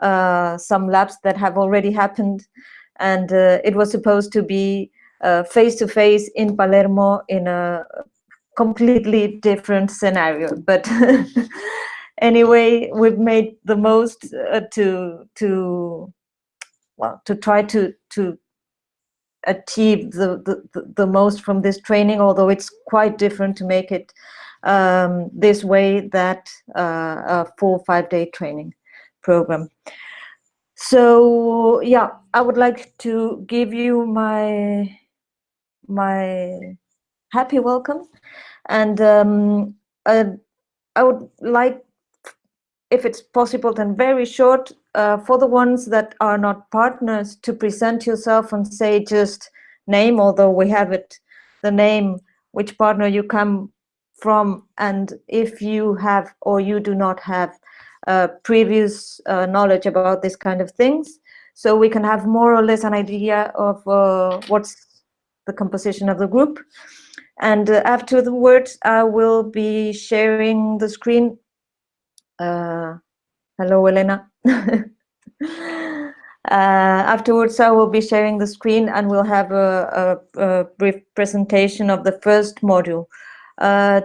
uh, some labs that have already happened. And uh, it was supposed to be face-to-face -face in Palermo in a completely different scenario. But anyway, we've made the most uh, to to well to try to to achieve the, the the most from this training. Although it's quite different to make it um, this way that uh, a full five day training program. So yeah, I would like to give you my my happy welcome and um, uh, I would like if it's possible, then very short uh, for the ones that are not partners to present yourself and say just name, although we have it, the name, which partner you come from, and if you have or you do not have uh, previous uh, knowledge about this kind of things. So we can have more or less an idea of uh, what's the composition of the group. And uh, after the words, I will be sharing the screen uh, hello, Elena. afterwards, I will be sharing the screen and we'll have a, a, a brief presentation of the first module.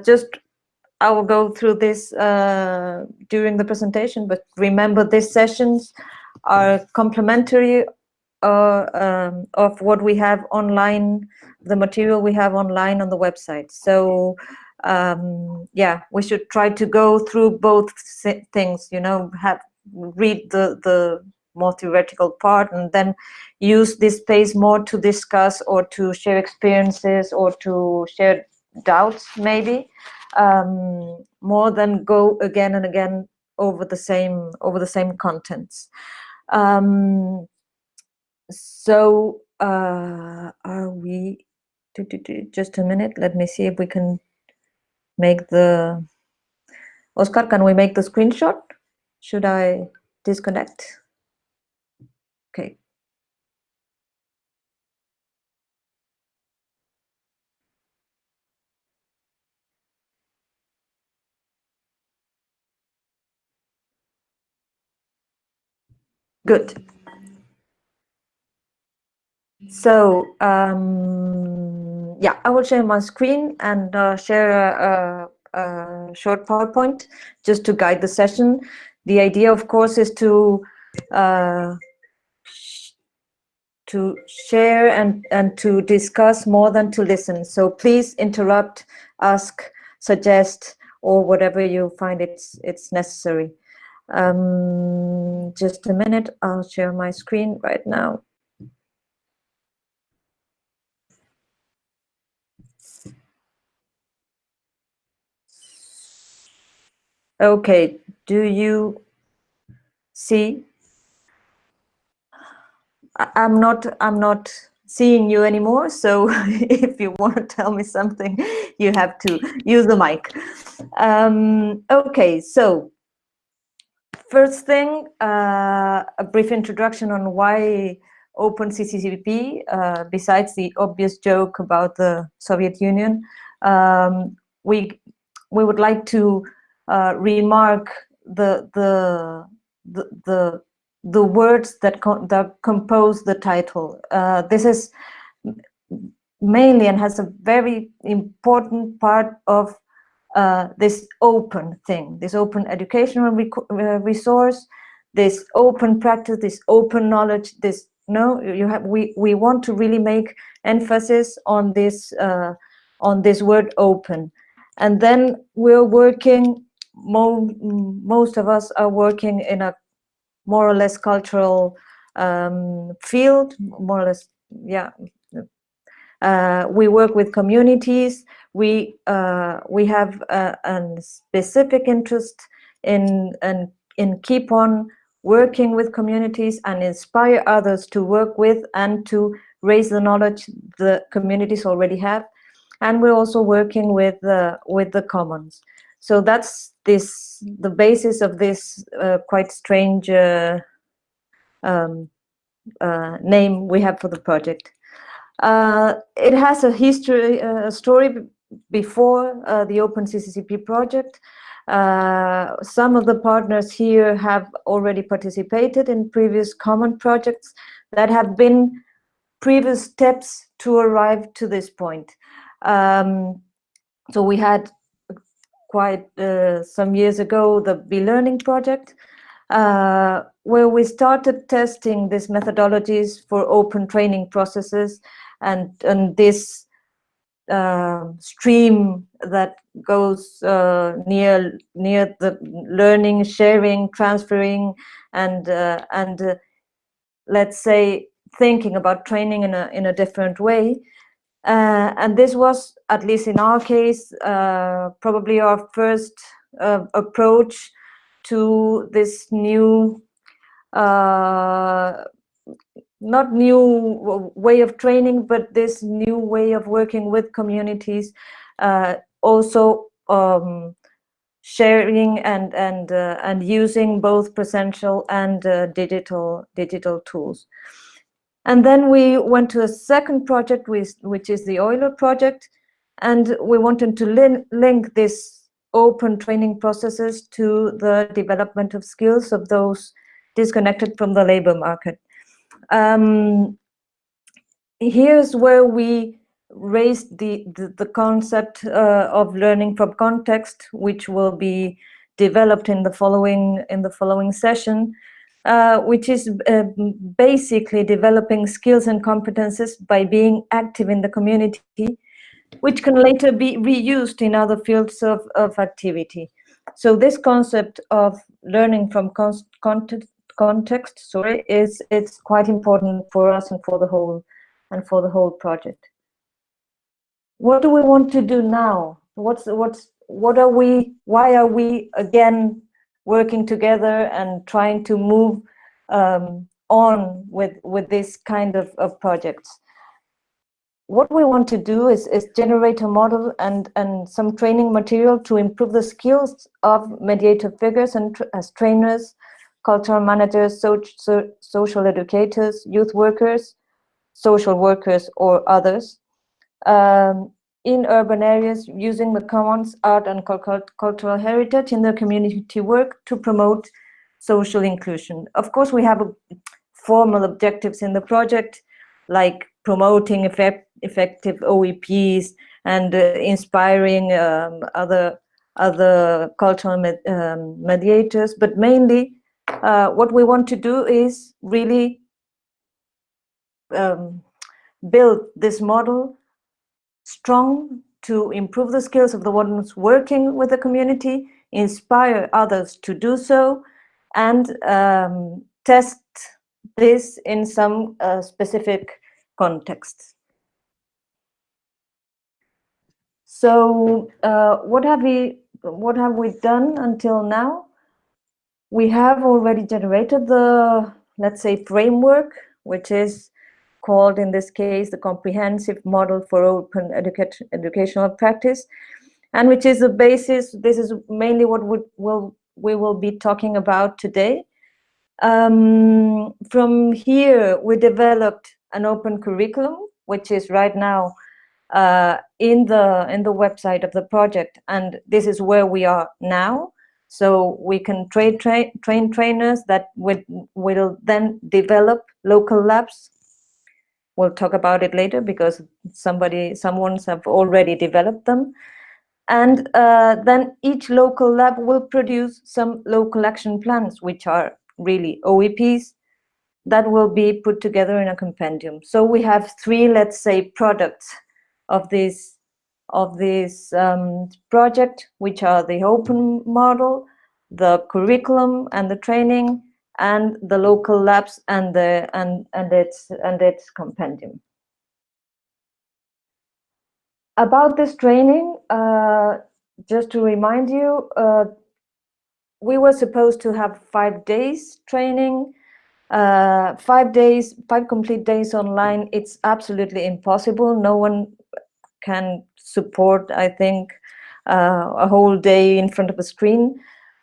Just, I will go through this uh, during the presentation, but remember these sessions are complementary uh, um, of what we have online, the material we have online on the website. So um, yeah, we should try to go through both things, you know, have read the, the more theoretical part and then use this space more to discuss or to share experiences or to share doubts maybe um, more than go again and again over the same over the same contents um, so uh, are we just a minute let me see if we can make the Oscar, can we make the screenshot? Should I disconnect? Okay. Good. So, um, yeah, I will share my screen and uh, share a, a, a, short PowerPoint just to guide the session. The idea, of course, is to uh, to share and, and to discuss more than to listen. So please interrupt, ask, suggest, or whatever you find it's, it's necessary. Um, just a minute, I'll share my screen right now. Okay, do you see? I'm not, I'm not seeing you anymore. So if you want to tell me something, you have to use the mic. Um, okay, so first thing, uh, a brief introduction on why Open CCCP, uh, besides the obvious joke about the Soviet Union, um, we, we would like to uh, remark the the the the, the words that co that compose the title. Uh, this is mainly and has a very important part of uh, this open thing, this open educational uh, resource, this open practice, this open knowledge, this no, you have we we want to really make emphasis on this uh, on this word open, and then we're working mo most of us are working in a more or less cultural um, field, more or less, yeah. Uh, we work with communities. We uh, we have a, a, specific interest in and in keep on working with communities and inspire others to work with and to raise the knowledge the communities already have. And we're also working with the with the commons. So that's this the basis of this uh, quite strange uh, um, uh, name we have for the project. Uh, it has a history, uh, a story before uh, the Open CCCP project. Uh, some of the partners here have already participated in previous common projects that have been previous steps to arrive to this point. Um, so we had quite uh, some years ago the Be-Learning project, uh, where we started testing these methodologies for open training processes and, and this uh, stream that goes uh, near near the learning, sharing, transferring, and uh, and uh, let's say thinking about training in a in a different way. Uh, and this was, at least in our case, uh, probably our first approach to this new not new way of training, but this new way of working with communities, uh, also um, sharing and and uh, and using both presential and uh, digital digital tools. And then we went to a second project, which is the Euler project, and we wanted to lin link this open training processes to the development of skills of those disconnected from the labor market. Um, here's where we raised the, the, the concept uh, of learning from context, which will be developed in the following in the following session, uh, which is uh, basically developing skills and competences by being active in the community, which can later be reused in other fields of, of activity. So this concept of learning from context context, sorry, is it's quite important for us and for the whole and for the whole project. What do we want to do now? What's what's what are we? Why are we again working together and trying to move um, on with with this kind of, of projects? what we want to do is, is generate a model and, and some training material to improve the skills of mediator figures and as trainers cultural managers, so, so, social educators, youth workers, social workers, or others um, in urban areas using the commons, art, and cultural heritage in their community work to promote social inclusion. Of course, we have formal objectives in the project, like promoting effect, effective OEPs and uh, inspiring um, other other cultural med, um, mediators, but mainly uh, what we want to do is really um, build this model strong to improve the skills of the ones working with the community, inspire others to do so, and um, test this in some uh, specific contexts. So uh, what have we what have we done until now? We have already generated the, let's say, framework, which is called in this case the comprehensive model for open educa educational practice, and which is the basis, this is mainly what we will, we will be talking about today. Um, from here, we developed an open curriculum, which is right now uh, in the in the website of the project, and this is where we are now. So we can train, train, train trainers that would, will then develop local labs. We'll talk about it later because somebody, someone's have already developed them. And uh, then each local lab will produce some local action plans, which are really OEPs that will be put together in a compendium. So we have three, let's say, products of this of this um, project, which are the open model, the curriculum and the training, and the local labs and the and and its and its compendium. About this training, uh, just to remind you, uh, we were supposed to have five days training, uh, five days, five complete days online. It's absolutely impossible. No one can support, I think, uh, a whole day in front of a screen.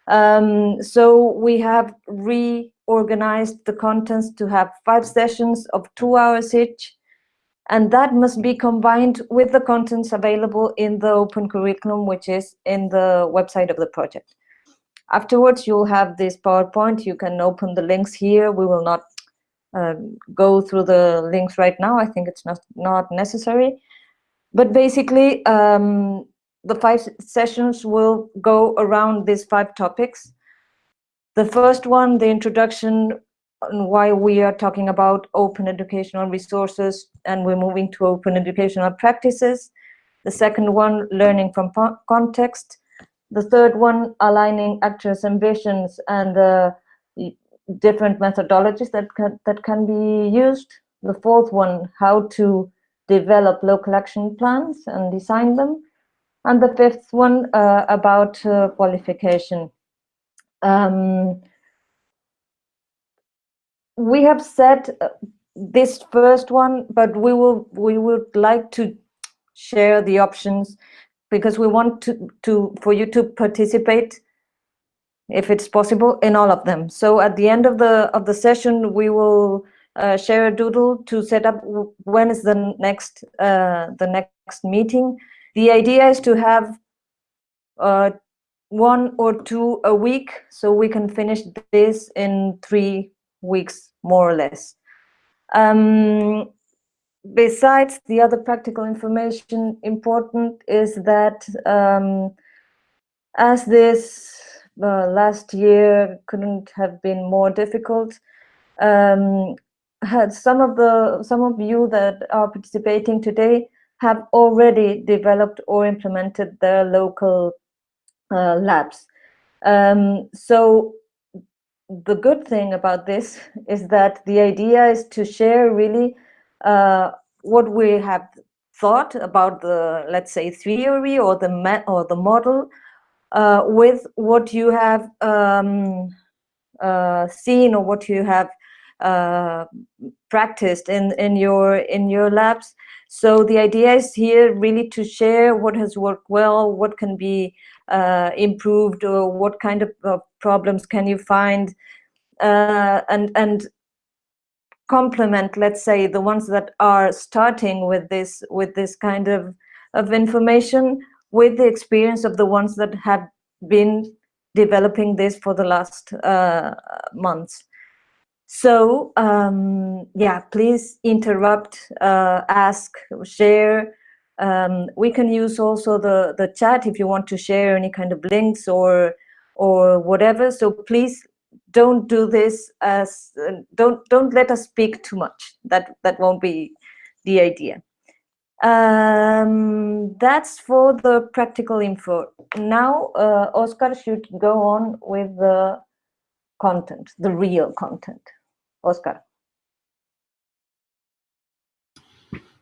Um, so we have reorganized the contents to have five sessions of two hours each. And that must be combined with the contents available in the open curriculum, which is in the website of the project. Afterwards, you'll have this PowerPoint. You can open the links here. We will not uh, go through the links right now. I think it's not, not necessary. But basically, um, the five sessions will go around these five topics. The first one, the introduction on why we are talking about open educational resources and we're moving to open educational practices. The second one, learning from context. The third one, aligning actors' ambitions and the different methodologies that can, that can be used. The fourth one, how to develop local action plans and design them. And the fifth one uh, about uh, qualification. Um, we have said uh, this first one, but we will we would like to share the options because we want to to for you to participate if it's possible in all of them. So at the end of the of the session, we will uh, share a doodle to set up when is the next uh, the next meeting. The idea is to have uh, one or two a week, so we can finish this in three weeks, more or less. Um, besides the other practical information important is that um, as this uh, last year couldn't have been more difficult, um, had some of the some of you that are participating today have already developed or implemented their local uh, labs. Um, so the good thing about this is that the idea is to share really uh, what we have thought about the let's say theory or the or the model uh, with what you have um, uh, seen or what you have uh, practiced in in your in your labs. So the idea is here really to share what has worked well what can be uh, improved or what kind of uh, problems can you find uh, and and complement let's say the ones that are starting with this with this kind of of information with the experience of the ones that have been developing this for the last uh, months so um, yeah please interrupt uh, ask share um, we can use also the, the chat if you want to share any kind of links or or whatever. So please don't do this as uh, don't don't let us speak too much. That that won't be the idea. Um, that's for the practical info. Now, uh, Oscar should go on with the content, the real content. Oscar.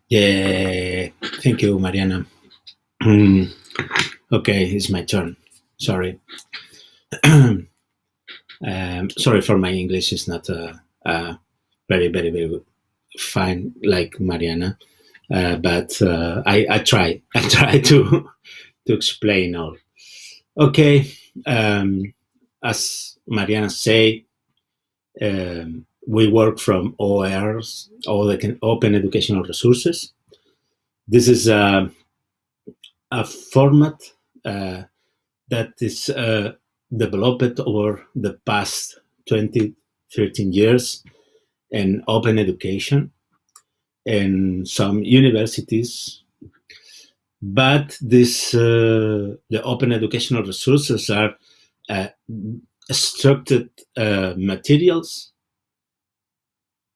Yeah, thank you, Mariana. Mm, okay, it's my turn. Sorry. um, sorry for my English. It's not uh, uh, very, very, very fine like Mariana, uh, but uh, I, I try. I try to to explain all. Okay, um, as Mariana say, um, we work from OERs, all the open educational resources. This is a, a format uh, that is uh, developed over the past 20, 13 years in open education in some universities. But this, uh, the open educational resources are uh, structured uh, materials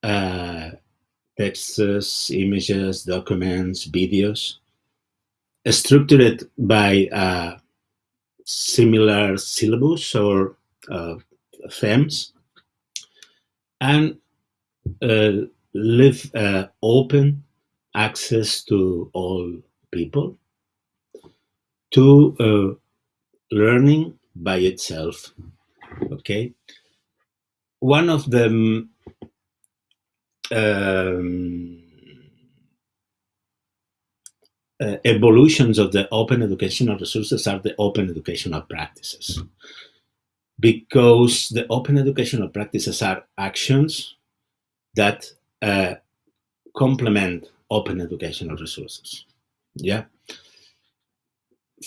uh, texts, images, documents, videos, structured by a similar syllabus or uh, themes, and uh, leave uh, open access to all people to uh, learning by itself. Okay. One of the um, uh, evolutions of the open educational resources are the open educational practices. Because the open educational practices are actions that uh, complement open educational resources. Yeah.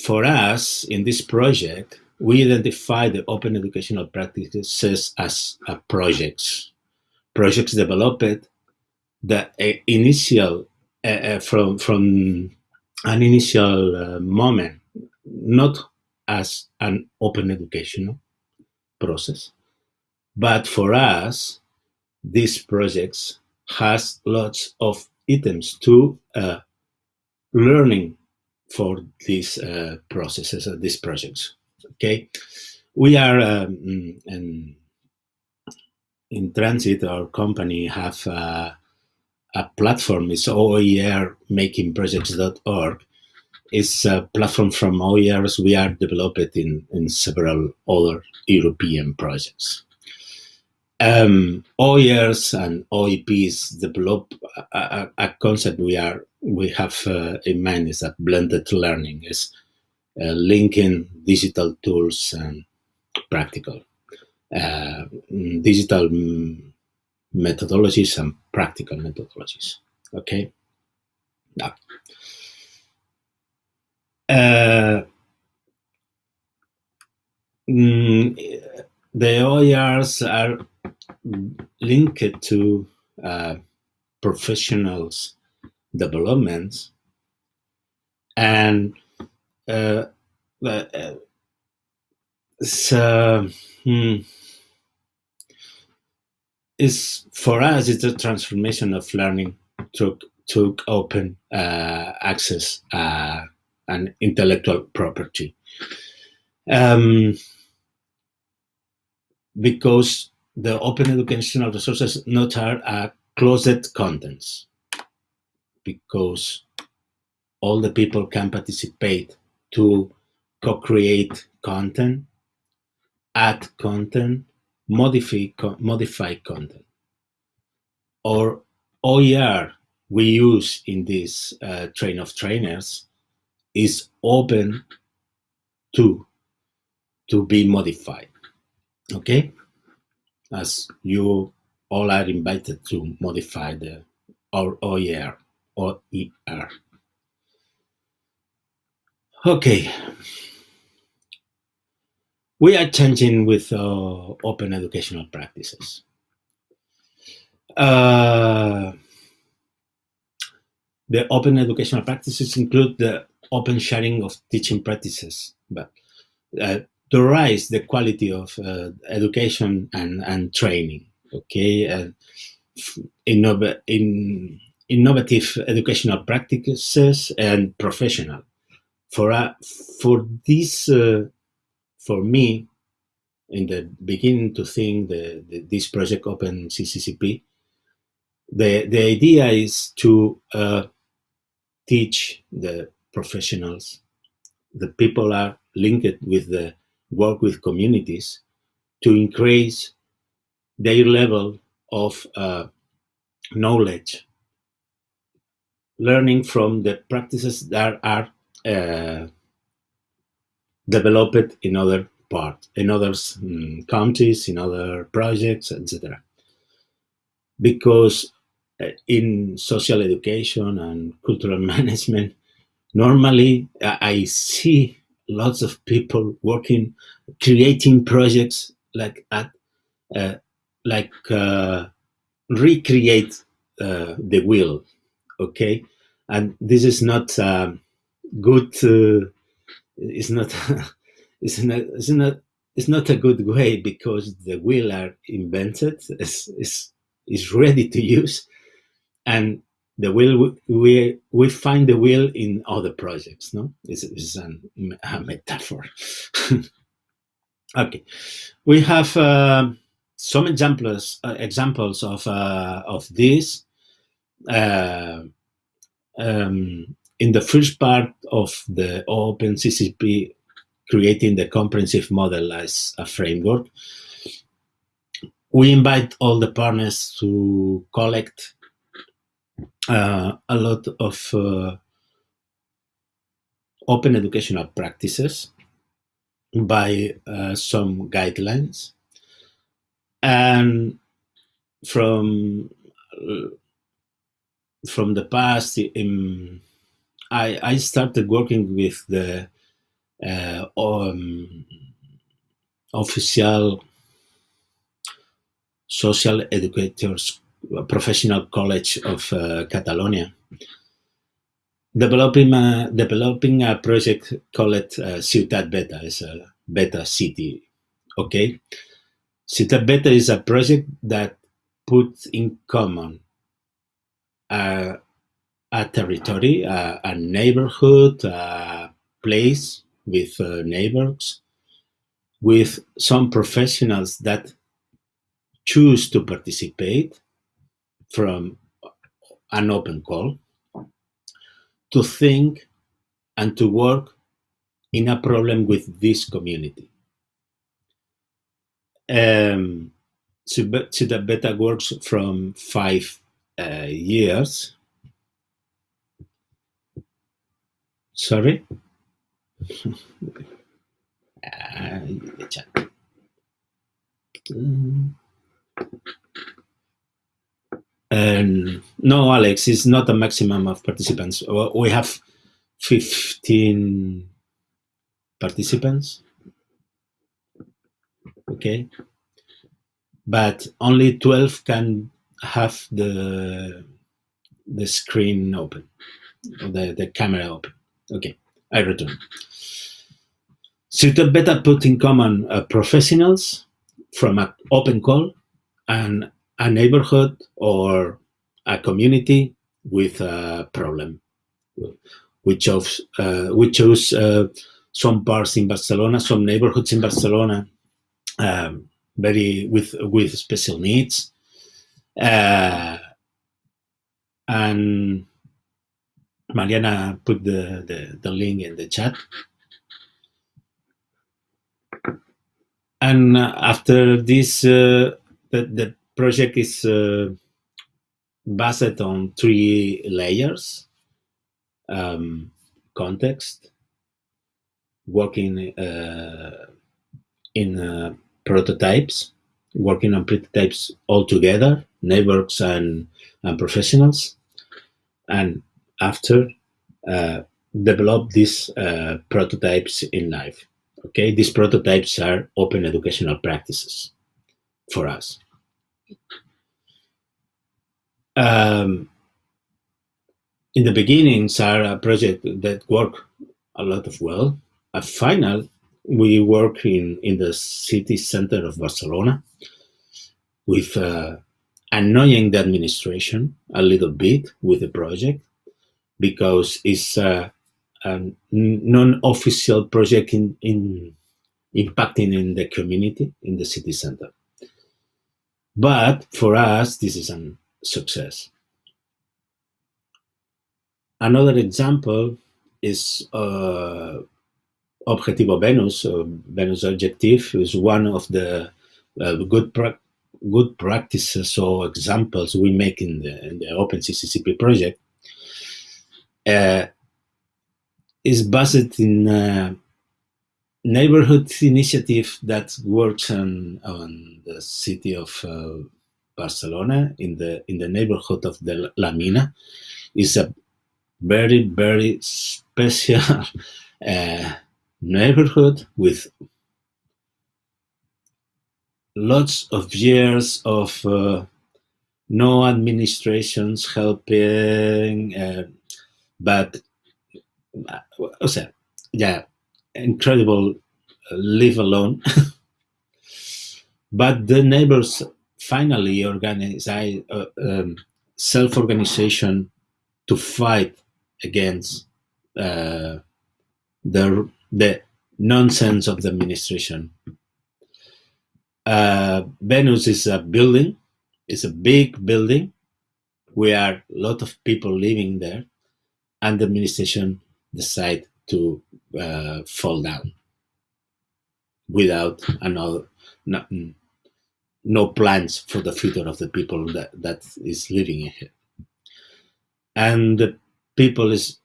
For us, in this project, we identify the open educational practices as uh, projects. Projects developed the initial from from an initial uh, moment, not as an open educational process, but for us, these projects has lots of items to uh, learning for these uh, processes, uh, these projects. Okay, we are um, in, in transit. Our company have uh, a platform. It's oermakingprojects.org. It's a platform from OERs we are developed in, in several other European projects. Um, OERs and OEPs develop a, a, concept we are we have uh, in mind is that blended learning is uh, linking digital tools and practical uh, digital methodologies and practical methodologies. Okay. Now, uh, mm, the OERs are linked to uh, professionals developments and uh, uh, so hmm, is for us it's a transformation of learning to open uh, access uh, and intellectual property. Um, because the open educational resources not are uh, closed contents. Because all the people can participate to co-create content, add content, modify, modify content. Or OER we use in this uh, train of trainers is open to, to be modified. Okay? as you all are invited to modify the or OER or ER. Okay. We are changing with uh, open educational practices. Uh, the open educational practices include the open sharing of teaching practices, but uh, to rise the quality of uh, education and, and training, okay? Uh, innov in, innovative educational practices and professional. For, uh, for this, uh, for me, in the beginning to think the, the, this project Open CCCP, the, the idea is to uh, teach the professionals, the people are linked with the work with communities to increase their level of uh, knowledge, learning from the practices that are uh, developed in other parts, in other um, countries, in other projects, etc. Because uh, in social education and cultural management, normally I see lots of people working, creating projects like at, uh, like uh, recreate uh, the wheel, okay? And this is not um, good. It's not. it's not. It's not. It's not a good way because the wheel are invented. is is is ready to use, and the will we we find the wheel in other projects no this is a metaphor okay we have uh, some examples uh, examples of uh, of this uh, um, in the first part of the open ccp creating the comprehensive model as a framework we invite all the partners to collect uh, a lot of uh, open educational practices by uh, some guidelines. And from from the past, in, I, I started working with the uh, um, official social educators professional college of uh, Catalonia, developing a, developing a project called uh, Ciutat Beta, is a beta city. Okay, Ciutat Beta is a project that puts in common a, a territory, a, a, neighborhood, a place with uh, neighbors, with some professionals that choose to participate from an open call to think and to work in a problem with this community. Um, Beta works from five uh, years. Sorry? uh, no, Alex, it's not a maximum of participants. We have 15 participants. Okay. But only 12 can have the the screen open, the, the camera open. Okay, I return. Ciutat Beta put in common uh, professionals from an open call and a neighborhood or a community with a problem. We chose, uh, we chose uh, some parts in Barcelona, some neighborhoods in Barcelona, um, very with with special needs, uh, and Mariana put the, the, the link in the chat. And after this, uh, the, the project is uh, based on three layers. Um, context, working uh, in uh, prototypes, working on prototypes all together, networks and, and professionals. And after, uh, develop these uh, prototypes in life. Okay, these prototypes are open educational practices for us. Um, in the beginning, Sarah project that work a lot of well. At final, we work in, in the city center of Barcelona with uh, annoying the administration a little bit with the project because it's a, a non-official project in, in impacting in the community in the city center. But for us, this is a success. Another example is uh, Objetivo Venus, uh, Venus Objective is one of the uh, good pra good practices or examples we make in the, in the OpenCCCP project. Uh, is based in uh, neighborhood initiative that works on, on the city of uh, Barcelona in the in the neighborhood of the La Mina. A very very special uh, neighborhood with lots of years of uh, no administrations helping uh, but uh, o sea, yeah incredible uh, live alone. but the neighbors finally organize uh, um, self-organization to fight against uh, the, the nonsense of the administration. Uh, Venus is a building, it's a big building. We are a lot of people living there and the administration decide to uh, fall down without another no, no, plans for the future of the people that, that is living here. And the people is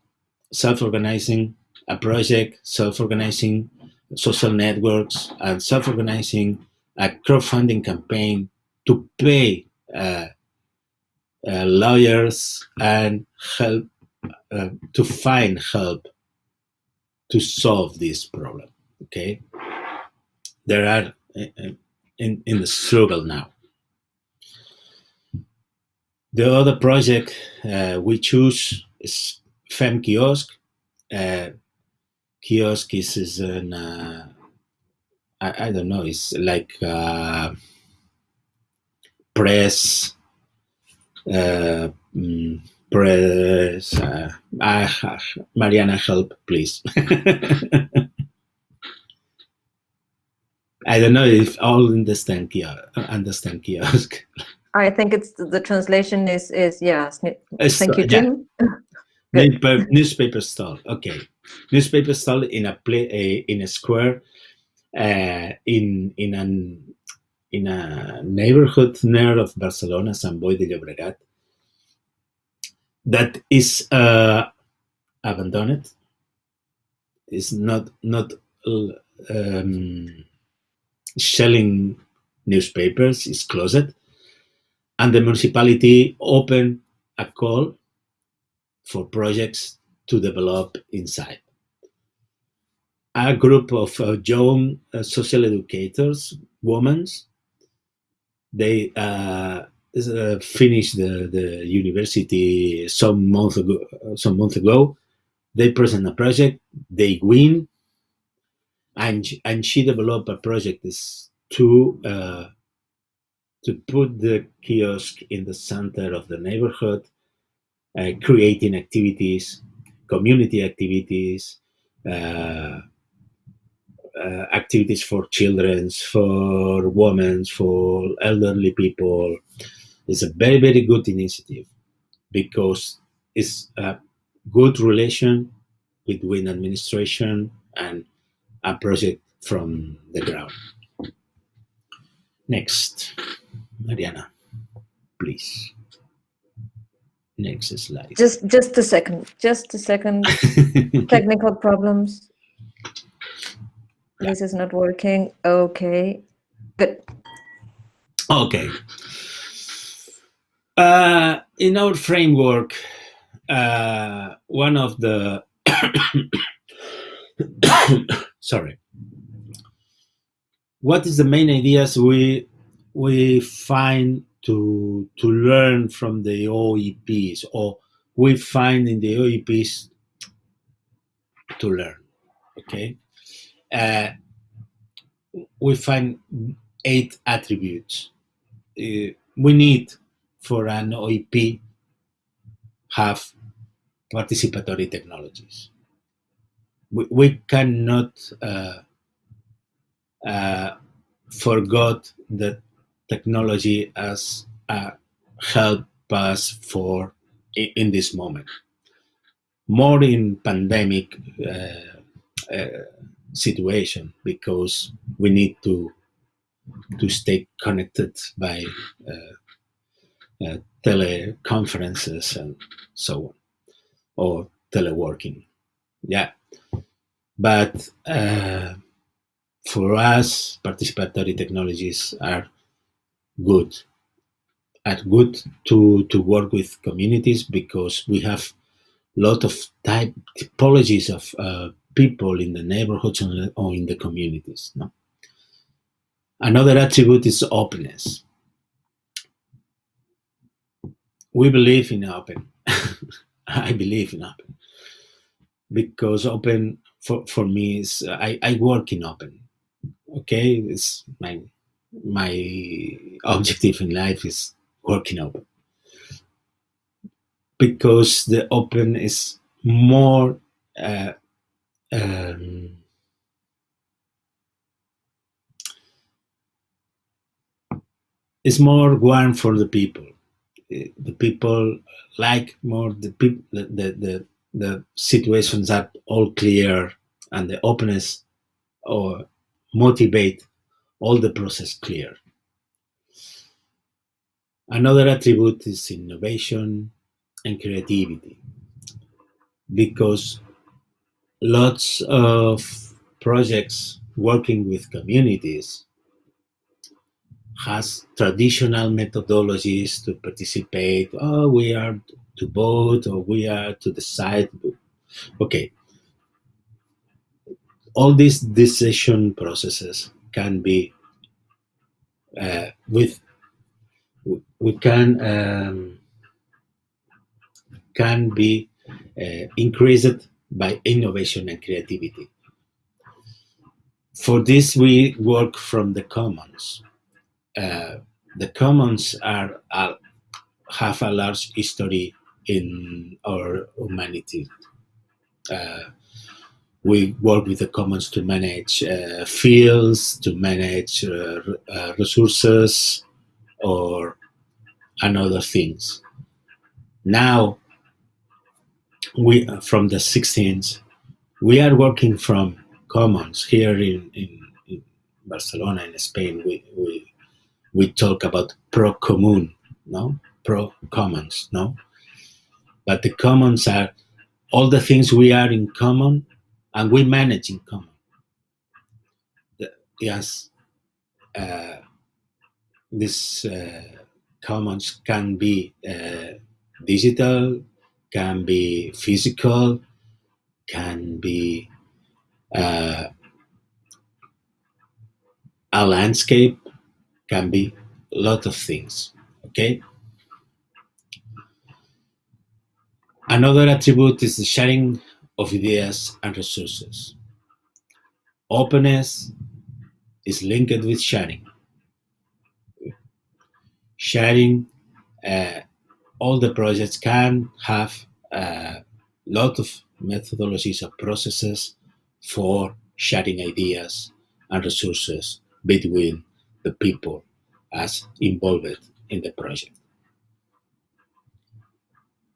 self-organizing a project, self-organizing social networks, and self-organizing a crowdfunding campaign to pay uh, uh, lawyers and help uh, to find help to solve this problem. Okay, there are uh, in in the struggle now. The other project uh, we choose is Fem Kiosk. Uh, kiosk is, is an uh, I, I, don't know. It's like uh, press, uh, mm, press. Uh, uh, Mariana, help, please. I don't know if all understand kiosk. Understand kiosk. I think it's the translation is is yes. Thank you, Jim. Yeah. newspaper, newspaper stall. Okay, newspaper stall in a play a, in a square, uh, in in an in a neighborhood near of Barcelona, Sant Boi de Llobregat, that is uh, abandoned. Is not not um, selling newspapers. Is closed and the municipality opened a call for projects to develop inside. A group of uh, young uh, social educators, women, they uh, finished the, the university some month ago. Some month ago, they present a project, they win, and and she developed a project is to uh, to put the kiosk in the center of the neighborhood, uh, creating activities, community activities, uh, uh, activities for children, for women, for elderly people. It's a very, very good initiative because it's a good relation between administration and a project from the ground. Next. Mariana, please. Next slide. Just just a second. Just a second. Technical problems. Yeah. This is not working. Okay. Good. Okay. Uh, in our framework, uh, one of the sorry, what is the main ideas we we find to to learn from the OEPs or we find in the OEPs to learn. Okay, uh, we find eight attributes. Uh, we need for an OEP have participatory technologies. We, we cannot uh, uh, forget that technology as a help us for in this moment. More in pandemic uh, uh, situation because we need to to stay connected by uh, uh teleconferences and so on, or teleworking. Yeah, but uh, for us, participatory technologies are good at good to to work with communities because we have a lot of type typologies of uh, people in the neighborhoods or in the communities no? another attribute is openness we believe in open. I believe in open. Because open for, for me is I, I work in open. Okay? It's my my objective in life is working open. Because the open is more uh, um, it's more warm for the people Uh, the people like more the people the, the, the, the situations are all clear and the openness or motivate all the process clear. Another attribute is innovation and creativity because lots of projects working with communities has traditional methodologies to participate. Oh, we are to vote or we are to decide. Okay. All these decision processes can be uh, with we can um, can be uh, increased by innovation and creativity. For this, we work from the commons. The commons are, are, have a large history in our humanity. Uh, we work with the commons to manage uh, fields, to manage uh, resources, or and other things. Now, we from the 16th, we are working from commons here in, in, in Barcelona in Spain. We, we we talk about pro commun, no pro commons, no. But the commons are all the things we are in common and we manage in common. The, yes, uh, this uh, commons can be uh, digital, can be physical, can be uh, a landscape, can be a lot of things. Okay. Another attribute is the sharing of ideas and resources. Openness is linked with sharing. Sharing, uh, all the projects can have a lot of methodologies or processes for sharing ideas and resources between the people as involved in the project.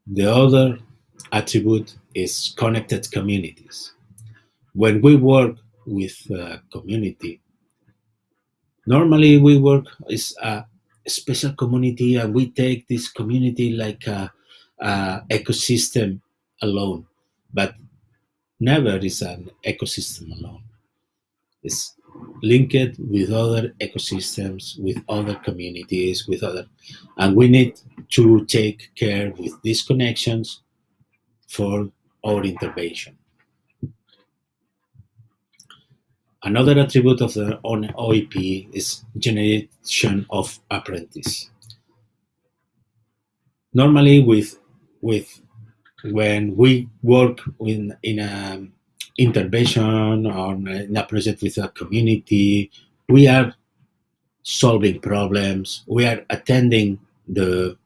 The other attribute is connected communities. When we work with a community, normally we work is a special community and we take this community like a, a ecosystem alone, but never is an ecosystem alone. It's linked with other ecosystems, with other communities, with other, and we need to take care with these connections for our intervention. Another attribute of the OEP is generation of apprentice. Normally with, with when we work in, in a intervention or in a project with a community, we are solving problems, we are attending the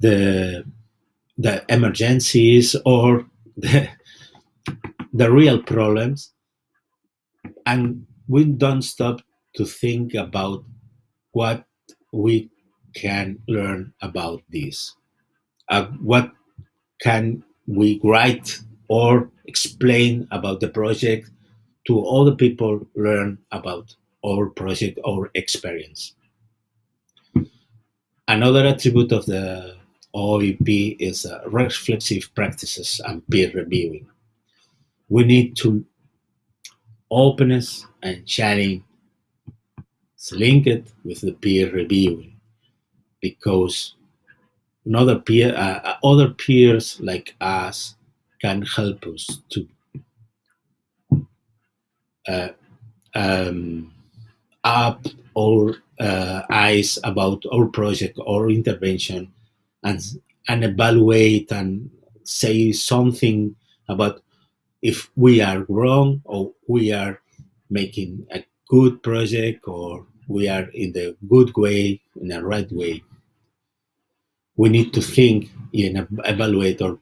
the the emergencies or the, the real problems. And we don't stop to think about what we can learn about this uh, what can we write or explain about the project to other people learn about our project or experience. Another attribute of the OEP is uh, reflexive practices and peer reviewing. We need to openness and sharing is linked with the peer reviewing because another peer, uh, uh other peers like us can help us to uh, um, up our uh, eyes about our project or intervention and, and evaluate and say something about if we are wrong or we are making a good project or we are in the good way, in the right way we need to think and evaluate our,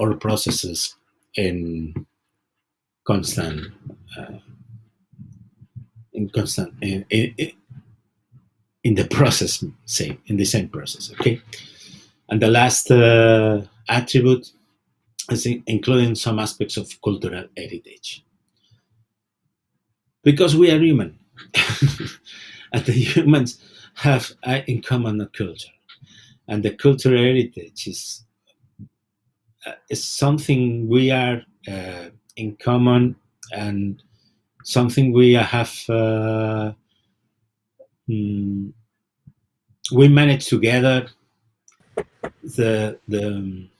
our processes in constant uh, in constant in, in, in, the process same in the same process okay? And the last uh, attribute is including some aspects of cultural heritage. Because we are human. And the humans have uh, in common a culture and the cultural heritage is uh, is something we are uh, in common and something we have uh, mm, we manage together. The the um,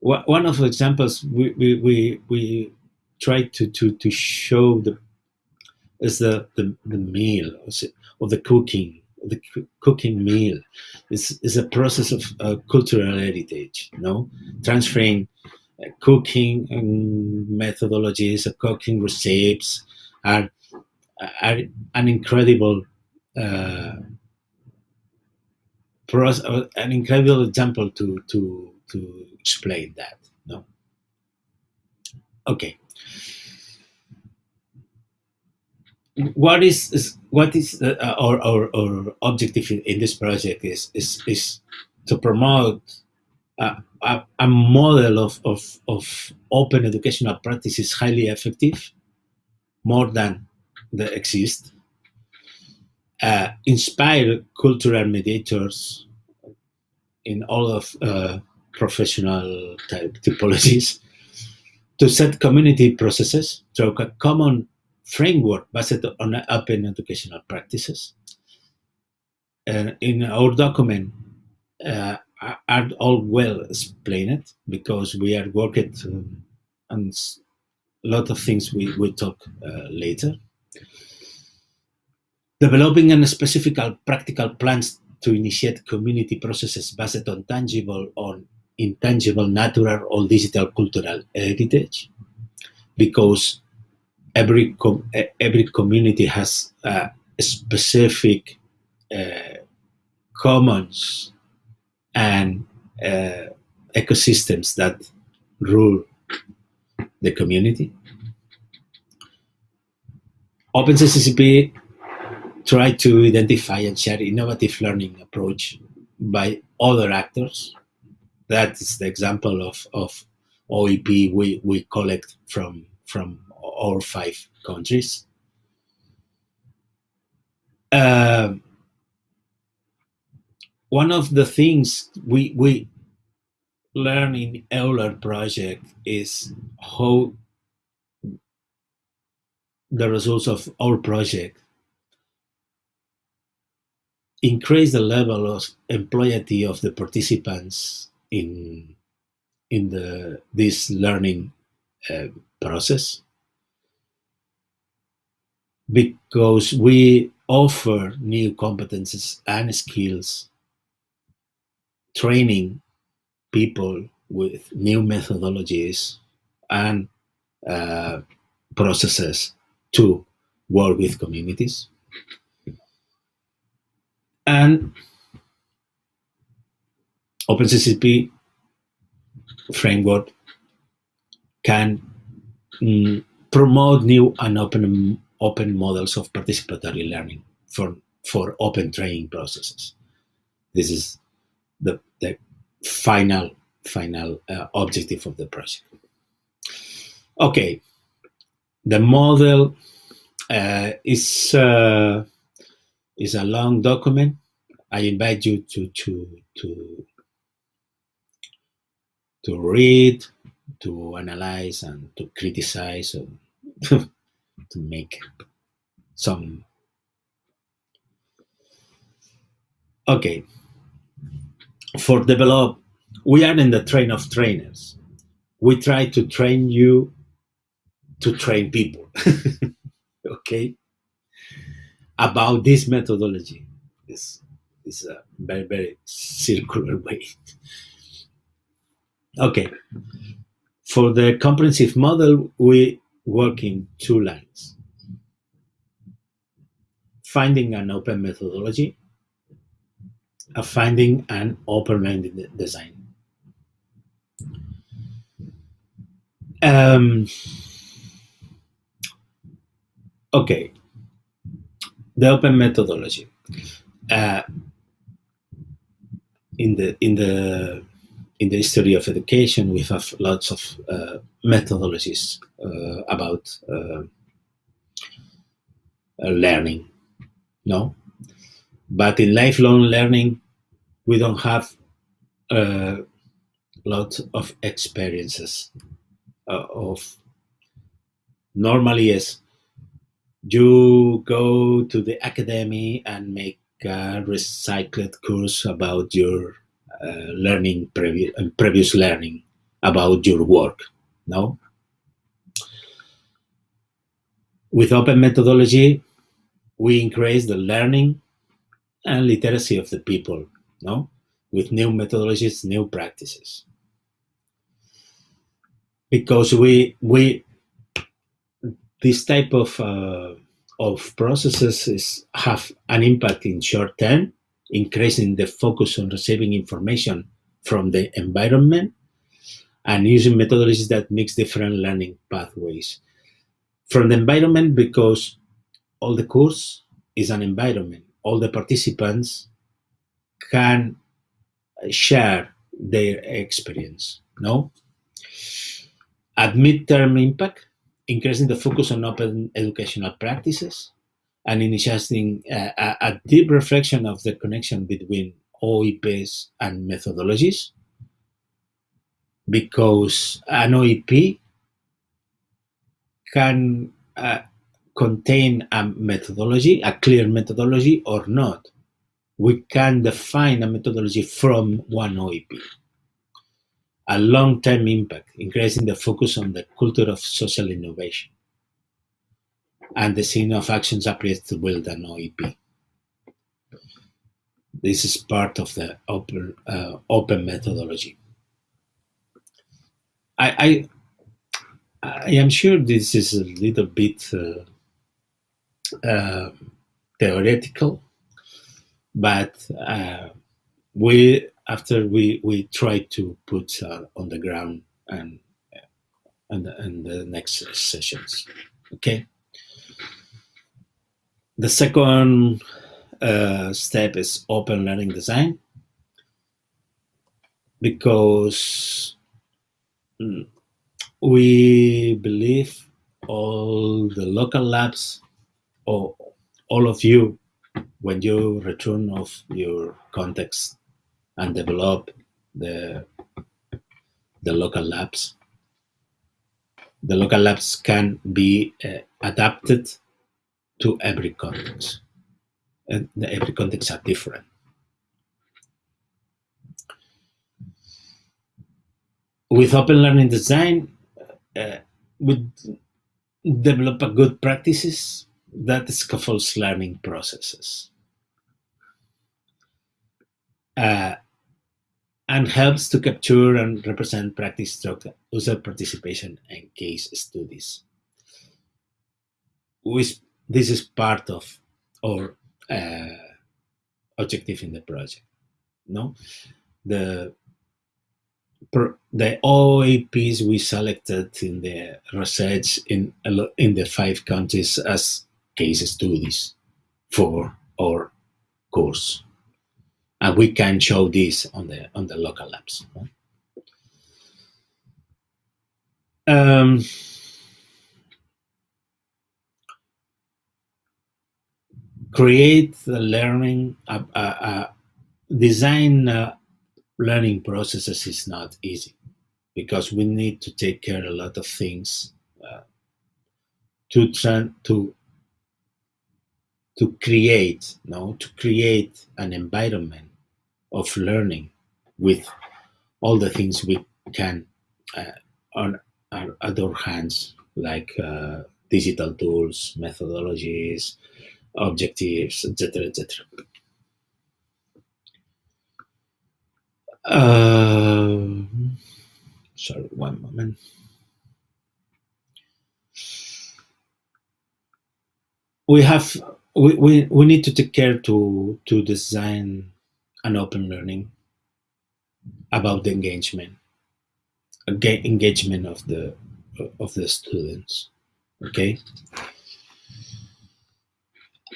one of the examples we we we, we tried to to to show the is the the, the meal or the cooking the cooking meal is is a process of uh, cultural heritage you know? Transferring uh, cooking methodologies cooking recipes are, are an incredible uh, us uh, an incredible example to to to explain that no okay what is, what is uh, our, our, our objective in this project is is is to promote a, a, model of, of, of open educational practices highly effective more than that exist uh, inspire cultural mediators in all of uh, professional type typologies to set community processes through a common framework based on open educational practices. And in our document, uh, are all well explained because we are working on a lot of things we will talk uh, later. Developing and specific practical plans to initiate community processes based on tangible or intangible natural or digital cultural heritage because every com every community has a specific uh, commons and uh, ecosystems that rule the community. OpenCCCP try to identify and share innovative learning approach by other actors. That is the example of, of OEP we, we collect from, from all five countries. Uh, one of the things we, we learn in Euler project is how the results of our project increase the level of employability of the participants in in the this learning uh, process because we offer new competences and skills, training people with new methodologies and uh, processes to work with communities. And OpenCCP framework can mm, promote new and open open models of participatory learning for, for open training processes. This is the, the final, final uh, objective of the project. Okay, the model uh, is, uh, is a long document. I invite you to, to, to, to read, to analyze, and to criticize, to make some. Okay. For develop we are in the train of trainers. We try to train you to train people. Okay? About this methodology. This is a very very circular way. Okay. For the comprehensive model we working two lines. Finding an open methodology, a finding an open minded design. Um, okay, the open methodology. Uh, in the in the in the history of education, we have lots of uh, methodologies uh, about uh, uh, learning, no? But in lifelong learning, we don't have a lot of experiences of normally yes you go to the academy and make a recycled course about your uh, learning previous learning about your work no? With open methodology we increase the learning and literacy of the people no? With new methodologies new practices. Because we we this type of uh, of processes is, have an impact in short term, increasing the focus on receiving information from the environment and using methodologies that mix different learning pathways. From the environment, because all the course is an environment, all the participants can share their experience. No, at midterm impact, increasing the focus on open educational practices and initiating uh, a, a, deep reflection of the connection between OEPs and methodologies because an OEP can uh, contain a methodology, a clear methodology or not. We can define a methodology from one OEP a long-term impact, increasing the focus on the culture of social innovation and the scene of actions appropriate to build an OEP. This is part of the open, uh, open methodology. I, I, I am sure this is a little bit uh, uh, theoretical, but uh, we after we we try to put uh, on the ground and and and the next sessions okay? The second uh, step is open learning design because mm, we believe all the local labs or all of you when you return of your context and develop the, the local labs. The local labs can be uh, adapted to every context. And the every context are different. With open learning design, uh, we develop a good practices that scaffolds learning processes. Uh, and helps to capture and represent practice stroke user participation and case studies. Which this is part of our uh, objective in the project. No, the the OEPs we selected in the research in in the five countries as case studies for our course and we can show this on the on the local labs. Um, create the learning, uh, uh, uh, design learning processes is not easy because we need to take care a lot of things uh, to to to create no to create an environment of learning with all the things we can uh, on our, other hands, like uh, digital tools, methodologies, objectives, etc., etc. Uh, sorry, one moment. We have we, we, we need to take care to to design an open learning about the engagement engagement of the of the students okay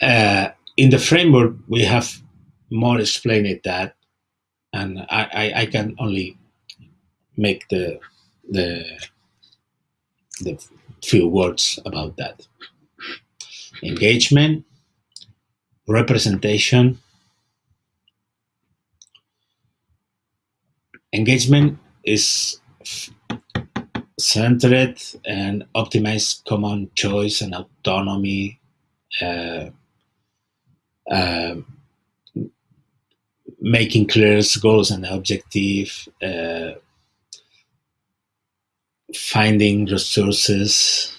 uh, in the framework we have more explained that and I, I, I can only make the the the few words about that. Engagement representation engagement is centered and optimized common choice and autonomy uh, uh, making clear goals and objective, uh, finding resources,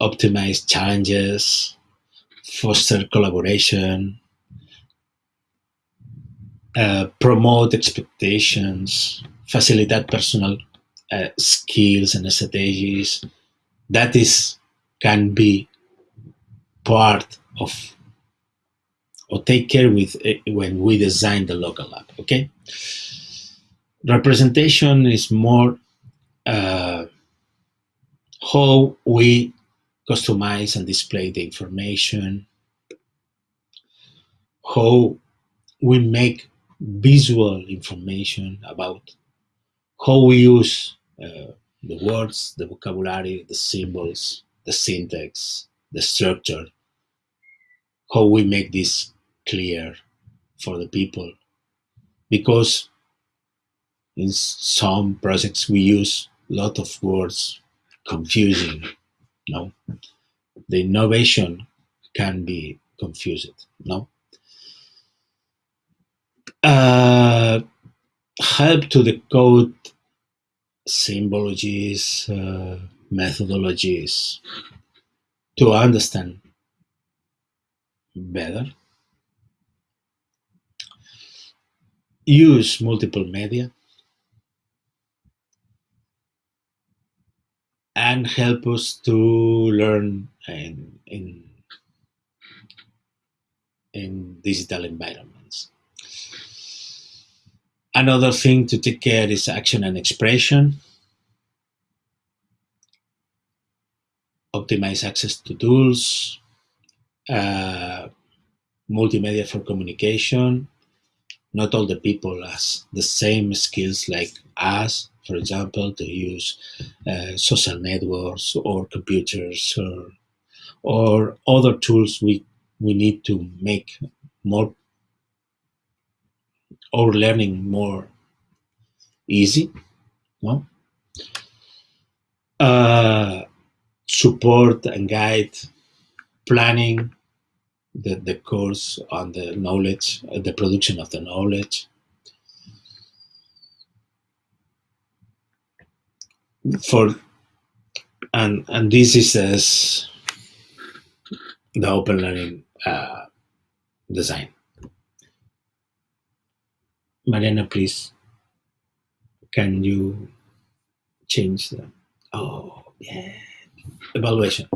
optimize challenges, foster collaboration, uh, promote expectations, facilitate personal uh, skills and strategies. That is can be part of or take care with it when we design the local app. Okay. Representation is more uh, how we customize and display the information, how we make visual information about how we use uh, the words, the vocabulary, the symbols, the syntax, the structure, how we make this clear for the people. Because in some projects we use a lot of words confusing. No, the innovation can be confused. No, uh, help to the code symbologies, uh, methodologies to understand better. Use multiple media and help us to learn in, in, in digital environments. Another thing to take care is action and expression. Optimize access to tools, uh, multimedia for communication. Not all the people has the same skills like us, for example, to use uh, social networks or computers or, or other tools we, we need to make more or learning more easy. No? Uh, support and guide planning the, the course on the knowledge, uh, the production of the knowledge. For and and this is as the open learning uh, design. Mariana, please, can you change the, oh, yeah, evaluation.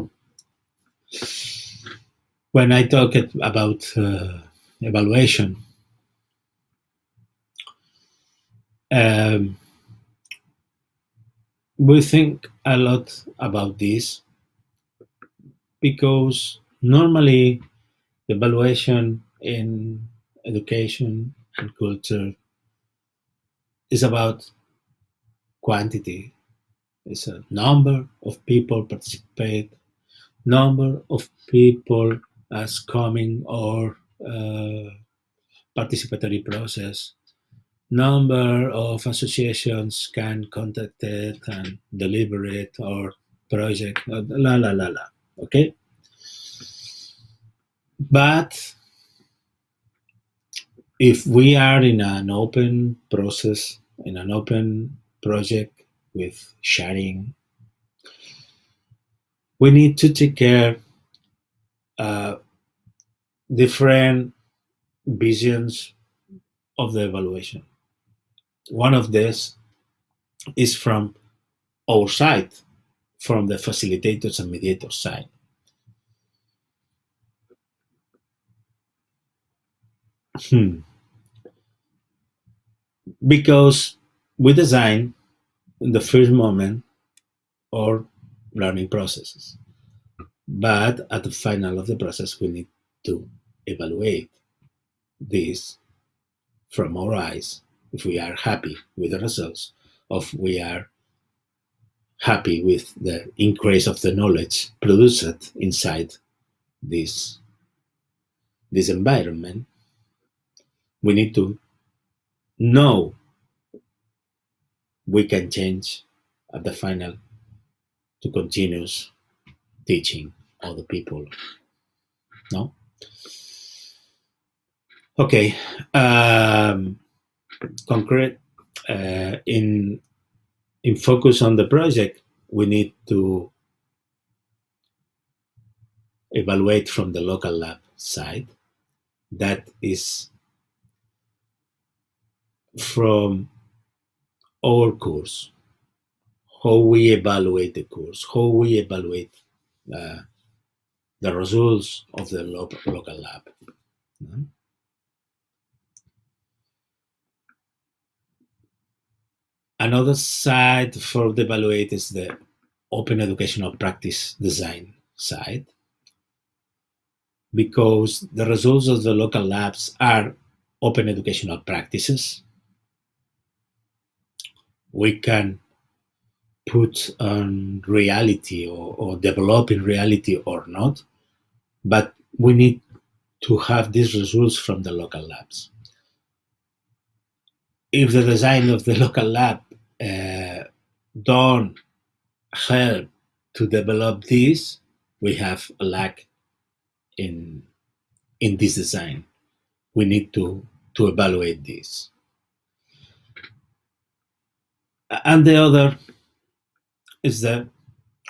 When I talk about uh, evaluation, um, we think a lot about this because normally the evaluation in education and culture is about quantity. It's a number of people participate, number of people as coming or uh, participatory process, number of associations can contact it and deliver it or project, la la la la, okay? But if we are in an open process in an open project with sharing. We need to take care uh, different visions of the evaluation. One of this is from our side, from the facilitators and mediators side. Hmm because we design in the first moment our learning processes. But at the final of the process, we need to evaluate this from our eyes. If we are happy with the results, if we are happy with the increase of the knowledge produced inside this, this environment, we need to know we can change at the final to continuous teaching other people. No. Okay. Um, concrete uh, in in focus on the project, we need to evaluate from the local lab side. That is from our course, how we evaluate the course, how we evaluate uh, the results of the lo local lab. Another side for the evaluate is the open educational practice design side because the results of the local labs are open educational practices. We can put on reality or, or develop in reality or not, but we need to have these results from the local labs. If the design of the local lab uh, don't help to develop this, we have a lack in in this design. We need to to evaluate this. And the other is the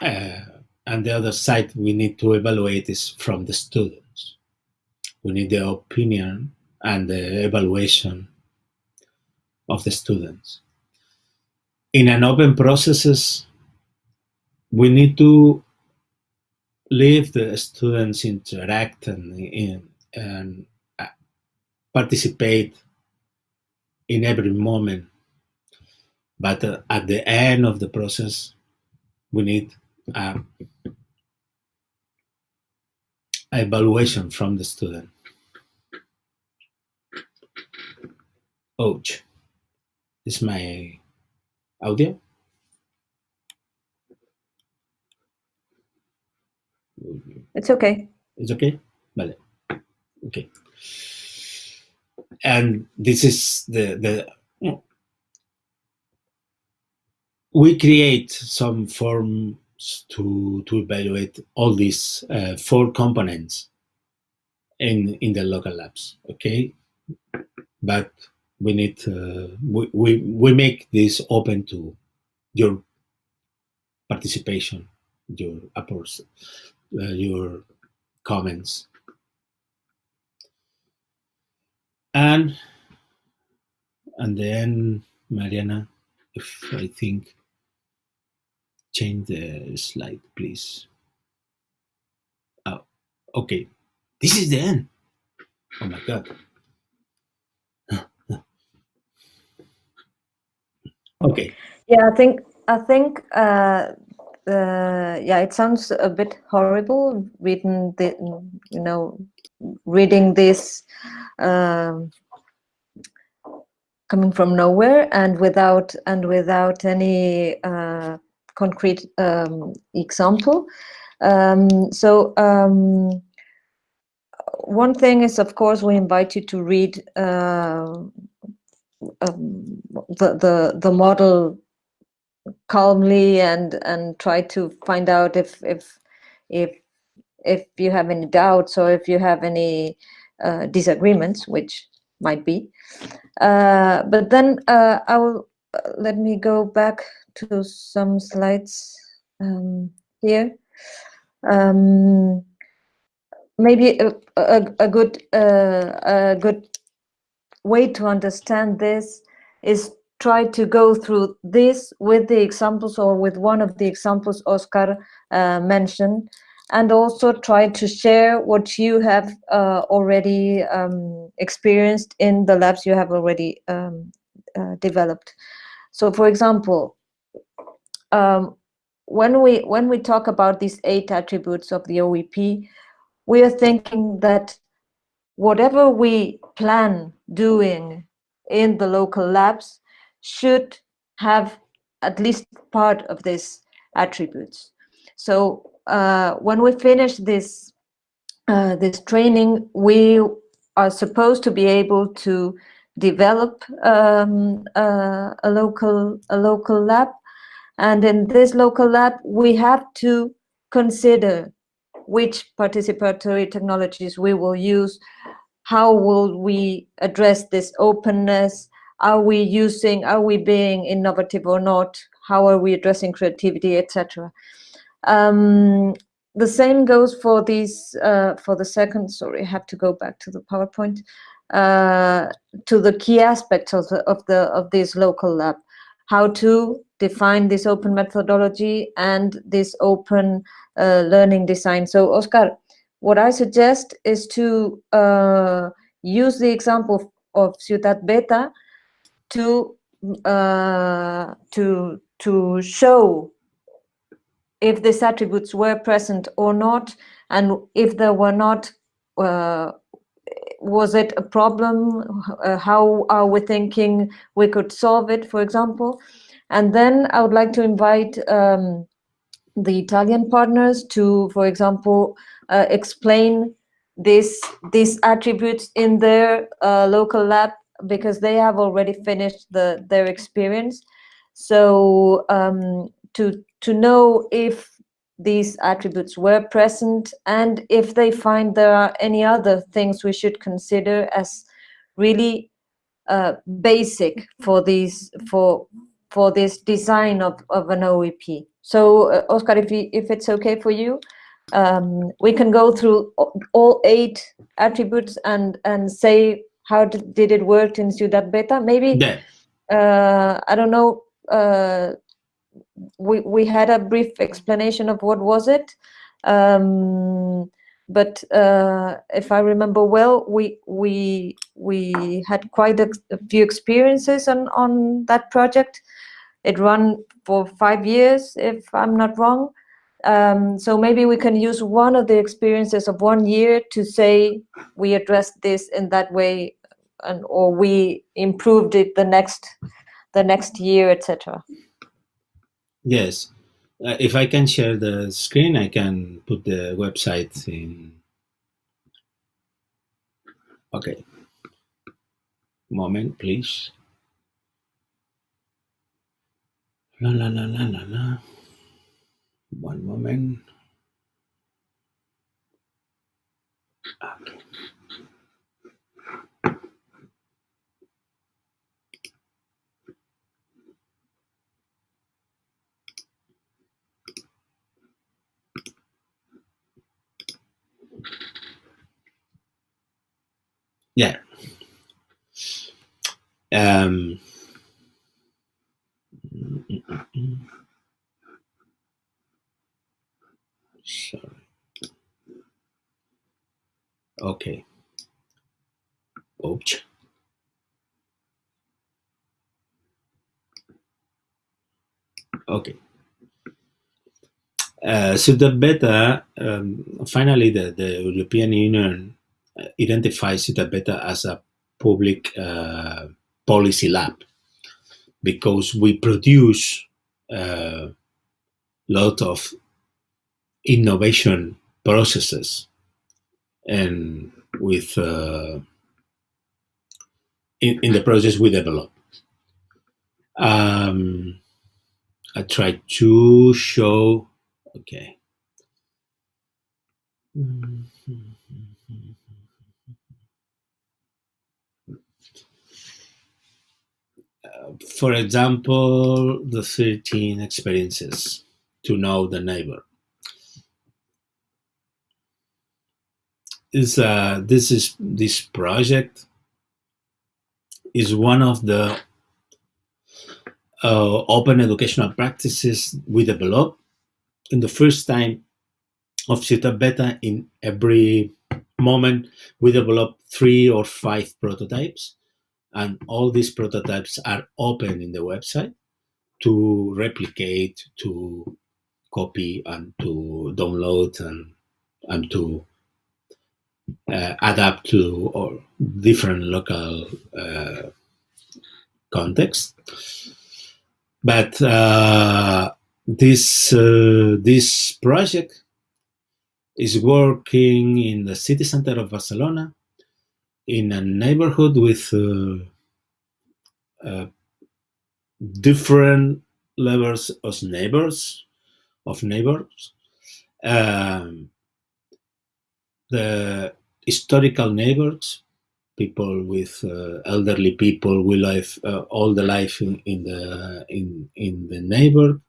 uh, and the other side we need to evaluate is from the students. We need the opinion and the evaluation of the students. In an open processes, we need to leave the students interact and, and uh, participate in every moment. But uh, at the end of the process, we need um, evaluation from the student. Ouch. Is my audio? It's okay. It's okay? Vale. Okay. And this is the, the we create some forms to, to evaluate all these uh, four components in, in the local labs, okay? But we need, uh, we, we, we make this open to your participation, your approach, uh, your comments. And, and then, Mariana, if I think, change the slide, please. Oh, okay. This is the end. Oh my God. okay. Yeah, I think I think uh, uh, yeah, it sounds a bit horrible reading the you know reading this um, coming from nowhere and without and without any uh, concrete um, example. Um, so um, one thing is, of course, we invite you to read uh, um, the the the model calmly and and try to find out if if if if you have any doubts or if you have any uh, disagreements, which might be. Uh, but then uh, I will let me go back to some slides um, here. Um, maybe a, a, a good uh, a good way to understand this is try to go through this with the examples or with one of the examples Oscar uh, mentioned, and also try to share what you have uh, already um, experienced in the labs you have already um, uh, developed. So, for example, um, when we when we talk about these eight attributes of the OEP, we are thinking that whatever we plan doing in the local labs should have at least part of these attributes. So uh, when we finish this uh, this training, we are supposed to be able to develop um, uh, a local a local lab, and in this local lab, we have to consider which participatory technologies we will use, how will we address this openness, are we using, are we being innovative or not, how are we addressing creativity, etc. Um, the same goes for these, uh, for the second, sorry, I have to go back to the PowerPoint, uh, to the key aspects of, the, of, the, of this local lab, how to define this open methodology and this open uh, learning design. So Oscar, what I suggest is to uh, use the example of Ciutat Beta to uh, to to show if these attributes were present or not, and if they were not, uh, was it a problem? Uh, how are we thinking we could solve it, for example? And then I would like to invite um, the Italian partners to, for example, uh, explain this these attributes in their uh, local lab because they have already finished the their experience. So um, to to know if these attributes were present and if they find there are any other things we should consider as really uh, basic for these for for this design of, of an OEP. So uh, Oscar, if, you, if it's okay for you, um, we can go through all eight attributes and, and say how did, did it work in Ciudad Beta? Maybe, yeah. uh, I don't know, uh, we, we had a brief explanation of what was it. Um, but uh, if I remember well, we we we had quite a, a, few experiences on on that project. It ran for five years, if I'm not wrong. Um, so maybe we can use one of the experiences of one year to say we addressed this in that way, and or we improved it the next the next year, etc. Yes, uh, if I can share the screen, I can put the website in. Okay. Moment, please. La la la la la la. One moment. Okay. Yeah. Um, Sorry. Okay. Oops. Okay. Uh, so the beta, um, finally, the, the European Union identifies the beta as a public uh, policy lab because we produce a uh, lot of innovation processes and with uh, in, in the process we develop. Um, I try to show, okay. Uh, for example, the 13 experiences to know the neighbor. is uh, this is this project is one of the uh, open educational practices we develop in the first time of Ciutat Beta in every moment we develop three or five prototypes and all these prototypes are open in the website to replicate to copy and to download and and to uh, adapt to different local uh, context. But uh, this uh, this project is working in the city center of Barcelona, in a neighborhood with uh, uh, different levels of neighbors, of neighbors. Um, the historical neighbors, people with uh, elderly people will live uh, all the life in, in the in in the neighbor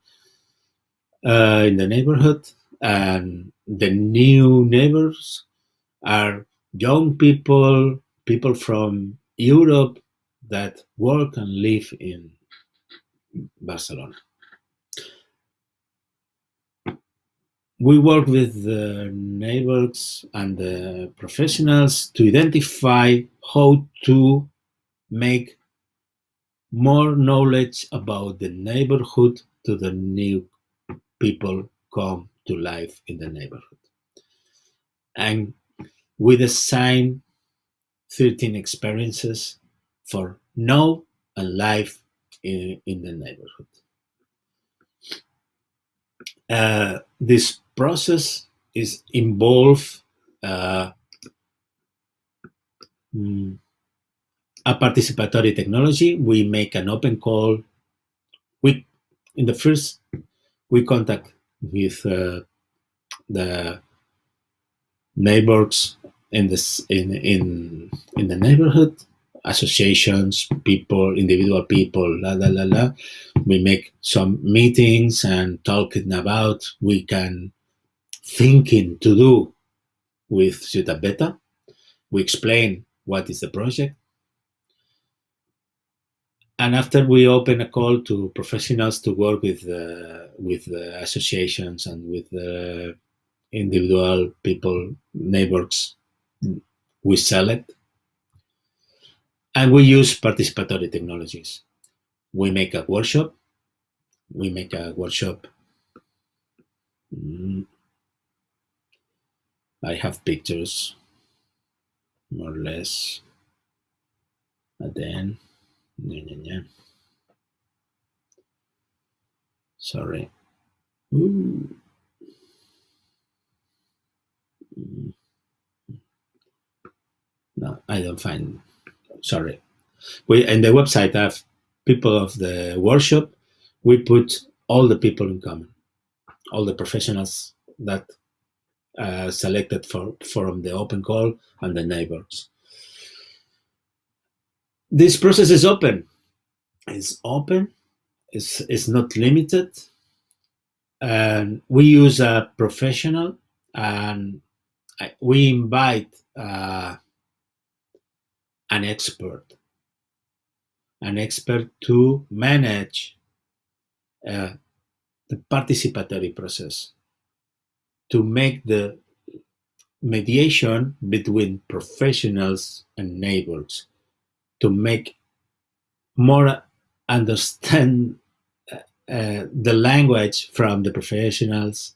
uh, in the neighborhood, and the new neighbors are young people, people from Europe that work and live in Barcelona. We work with the neighbors and the professionals to identify how to make more knowledge about the neighborhood to the new people come to life in the neighborhood. And we design 13 experiences for know and life in, in the neighborhood. Uh, this process is involve uh, mm, a participatory technology. We make an open call. We in the first we contact with uh, the neighbors in this in in in the neighborhood associations people individual people la la la la we make some meetings and talking about we can thinking to do with Ciutat Beta. We explain what is the project. And after we open a call to professionals to work with uh, with the associations and with the individual people, neighbors, we sell it. And we use participatory technologies. We make a workshop. We make a workshop. Mm. I have pictures, more or less. And then, yeah, yeah, yeah. Sorry. Ooh. No, I don't find. Sorry. We in the website have people of the workshop. We put all the people in common, all the professionals that uh, selected for, from the open call and the neighbors. This process is open. It's open. It's, it's not limited. And we use a professional and we invite uh, an expert, an expert to manage uh, the participatory process to make the mediation between professionals and neighbors to make more understand uh, uh, the language from the professionals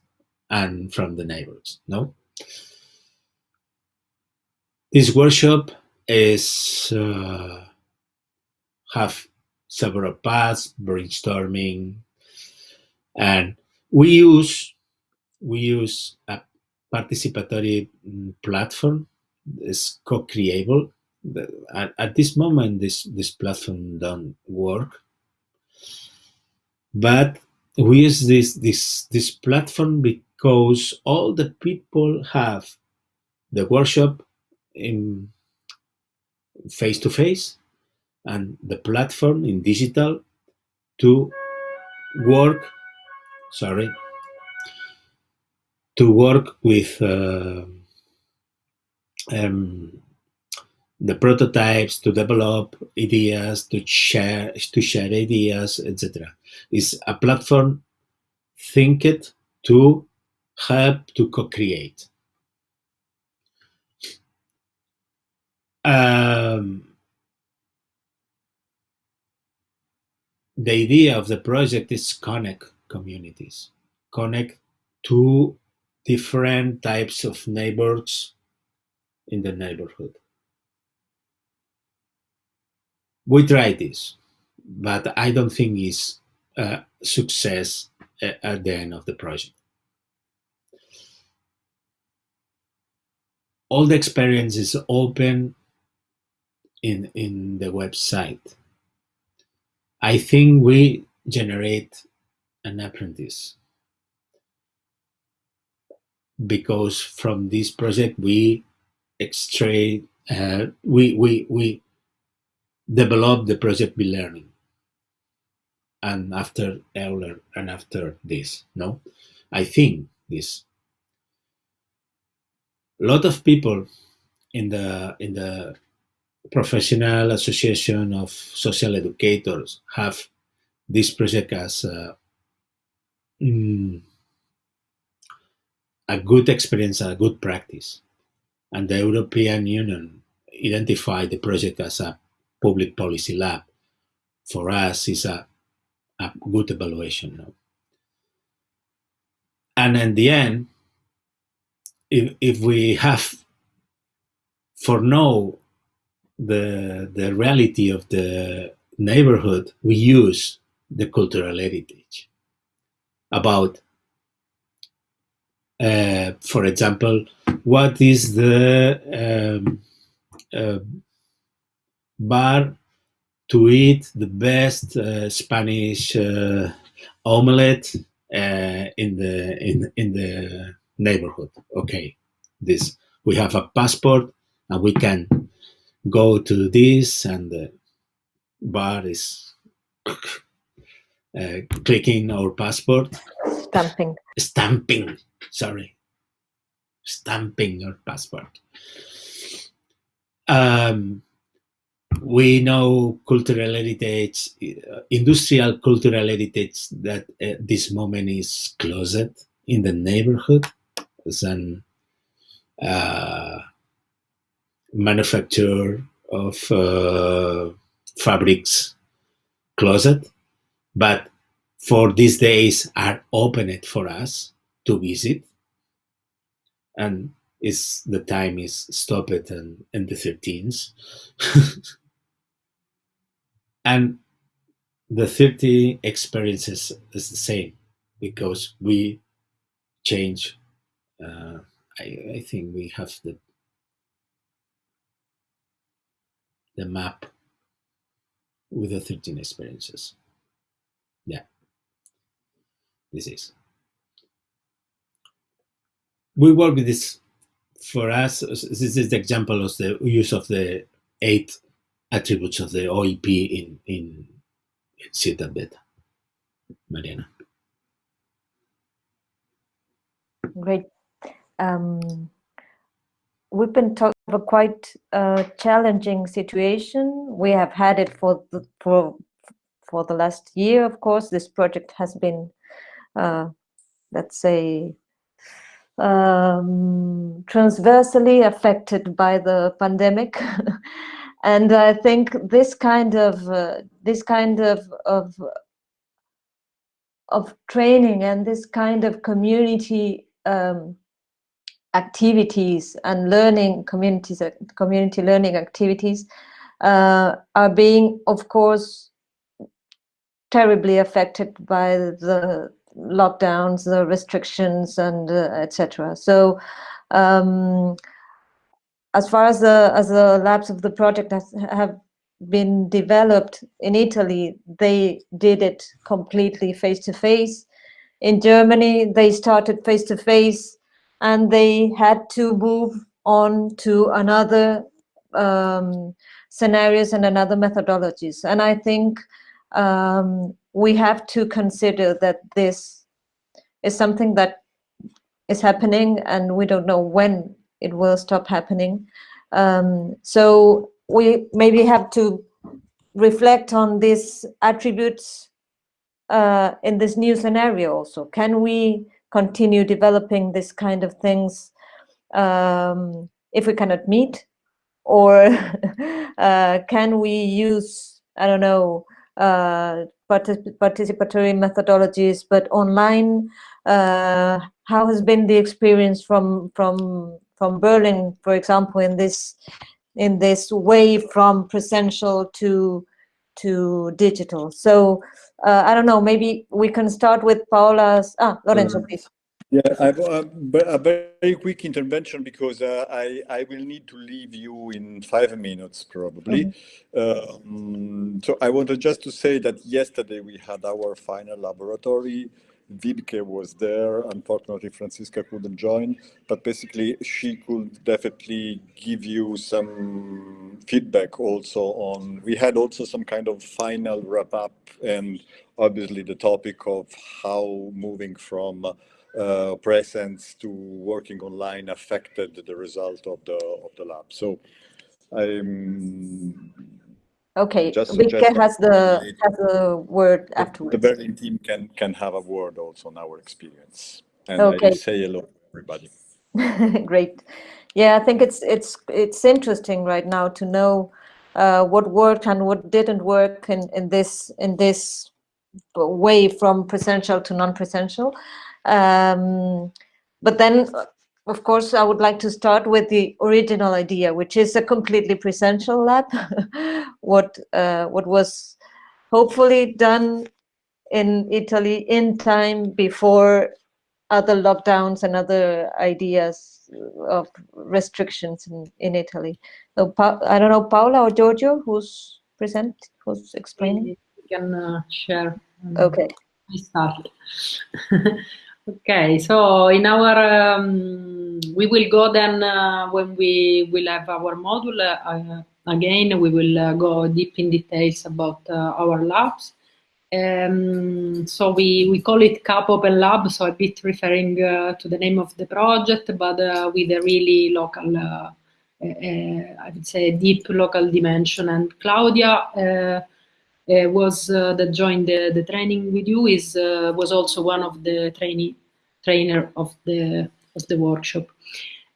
and from the neighbors no? This workshop is uh, have several paths brainstorming and we use we use a participatory mm, platform. It's co-creable. At, at, this moment, this this platform don't work, but we use this this this platform because all the people have the workshop in face to face and the platform in digital to work sorry to work with uh, um, the prototypes, to develop ideas, to share to share ideas, etc. Is a platform think it to help to co-create. Um, the idea of the project is connect communities, connect two different types of neighbors in the neighborhood. We tried this, but I don't think it's a success at the end of the project. All the experience is open in, in the website. I think we generate an apprentice because from this project we extract, uh, we, we, we develop the project be learning. And after Euler and after this, no? I think this. A lot of people in the in the professional association of social educators have this project as a, mm, a good experience, a good practice. And the European Union identified the project as a public policy lab. For us, is a, a good evaluation. No? And in the end, if, if we have for now the the reality of the neighborhood, we use the cultural heritage about, uh, for example, what is the um, uh, bar to eat the best uh, Spanish uh, omelette uh, in the in in the neighborhood. Okay, this we have a passport and we can go to this and the bar is uh, clicking our passport. Stamping. Stamping, sorry. Stamping your passport. Um, we know cultural heritage, uh, industrial cultural heritage that at this moment is closed in the neighborhood. Then uh, manufacture of uh, fabrics closet, but for these days are opened for us to visit, and is the time is stopped and in the 13th, and the 30 experiences is the same because we change. Uh, I, I think we have the the map with the 13 experiences. Yeah, this is. We work with this for us. This is the example of the use of the eight attributes of the OEP in, in, in Beta. Mariana. Great. Um, we've been talking a quite uh, challenging situation. We have had it for the, for for the last year. Of course, this project has been, uh, let's say, um, transversely affected by the pandemic. and I think this kind of uh, this kind of of of training and this kind of community um, activities and learning communities, community learning activities uh, are being, of course, terribly affected by the lockdowns, the restrictions, and uh, etc. So, um, as far as the as the labs of the project has, have been developed in Italy, they did it completely face to face. In Germany, they started face to face and they had to move on to another um, scenarios and another methodologies. And I think um, we have to consider that this is something that is happening and we don't know when it will stop happening. Um, so we maybe have to reflect on these attributes uh, in this new scenario also. Can we continue developing this kind of things um, if we cannot meet? Or uh, can we use i don't know uh, particip participatory methodologies but online? Uh, how has been the experience from from from berlin for example in this in this way from presential to to digital? So uh, I don't know, maybe we can start with Paola's, ah, Lorenzo, please. Yeah, I have a, a, very quick intervention because uh, I, I will need to leave you in five minutes probably. Mm -hmm. um, so I wanted just to say that yesterday we had our final laboratory Wiebke was there. Unfortunately, Franziska couldn't join, but basically she could definitely give you some feedback also on, we had also some kind of final wrap up and obviously the topic of how moving from uh, presence to working online affected the result of the of the lab. So I'm okay. Wiebke has the has a word the, afterwards. The Berlin team can can have a word also on our experience and okay. I say hello to everybody. Great. Yeah, I think it's it's it's interesting right now to know uh, what worked and what didn't work in in this in this way from presential to non-presential. Um, but then, of course, I would like to start with the original idea, which is a completely presential lab. what uh, what was hopefully done in Italy in time before other lockdowns and other ideas of restrictions in, in Italy. So I don't know, Paola or Giorgio, who's present, who's explaining? You can uh, share. Okay. I start. Okay, so in our, um, we will go then uh, when we will have our module, uh, again, we will uh, go deep in details about uh, our labs. Um, so we, we call it CAP Open Lab, so a bit referring uh, to the name of the project, but uh, with a really local, I would say, deep local dimension. And Claudia uh, was uh, that joined the, the training with you is uh, was also one of the trainee trainer of the of the workshop.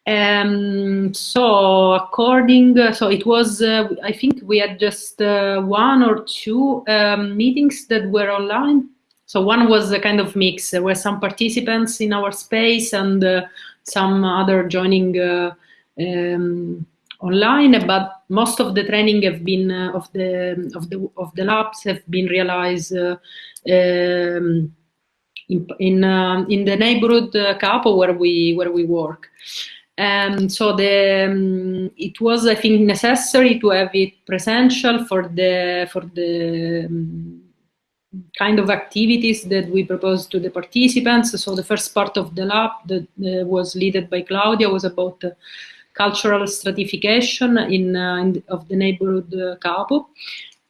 Um, so according, so it was, uh, I think we had just uh, one or two um, meetings that were online. So one was a kind of mix. There were some participants in our space and uh, some other joining um, online, but most of the training have been uh, of the of the of the labs have been realized uh, um, in in, uh, in, the neighborhood uh, capo where we where we work. And so the um, it was I think necessary to have it presential for the for the um, kind of activities that we proposed to the participants. So the first part of the lab that uh, was led by Claudia was about cultural stratification in, uh, in of the neighborhood uh, Capo.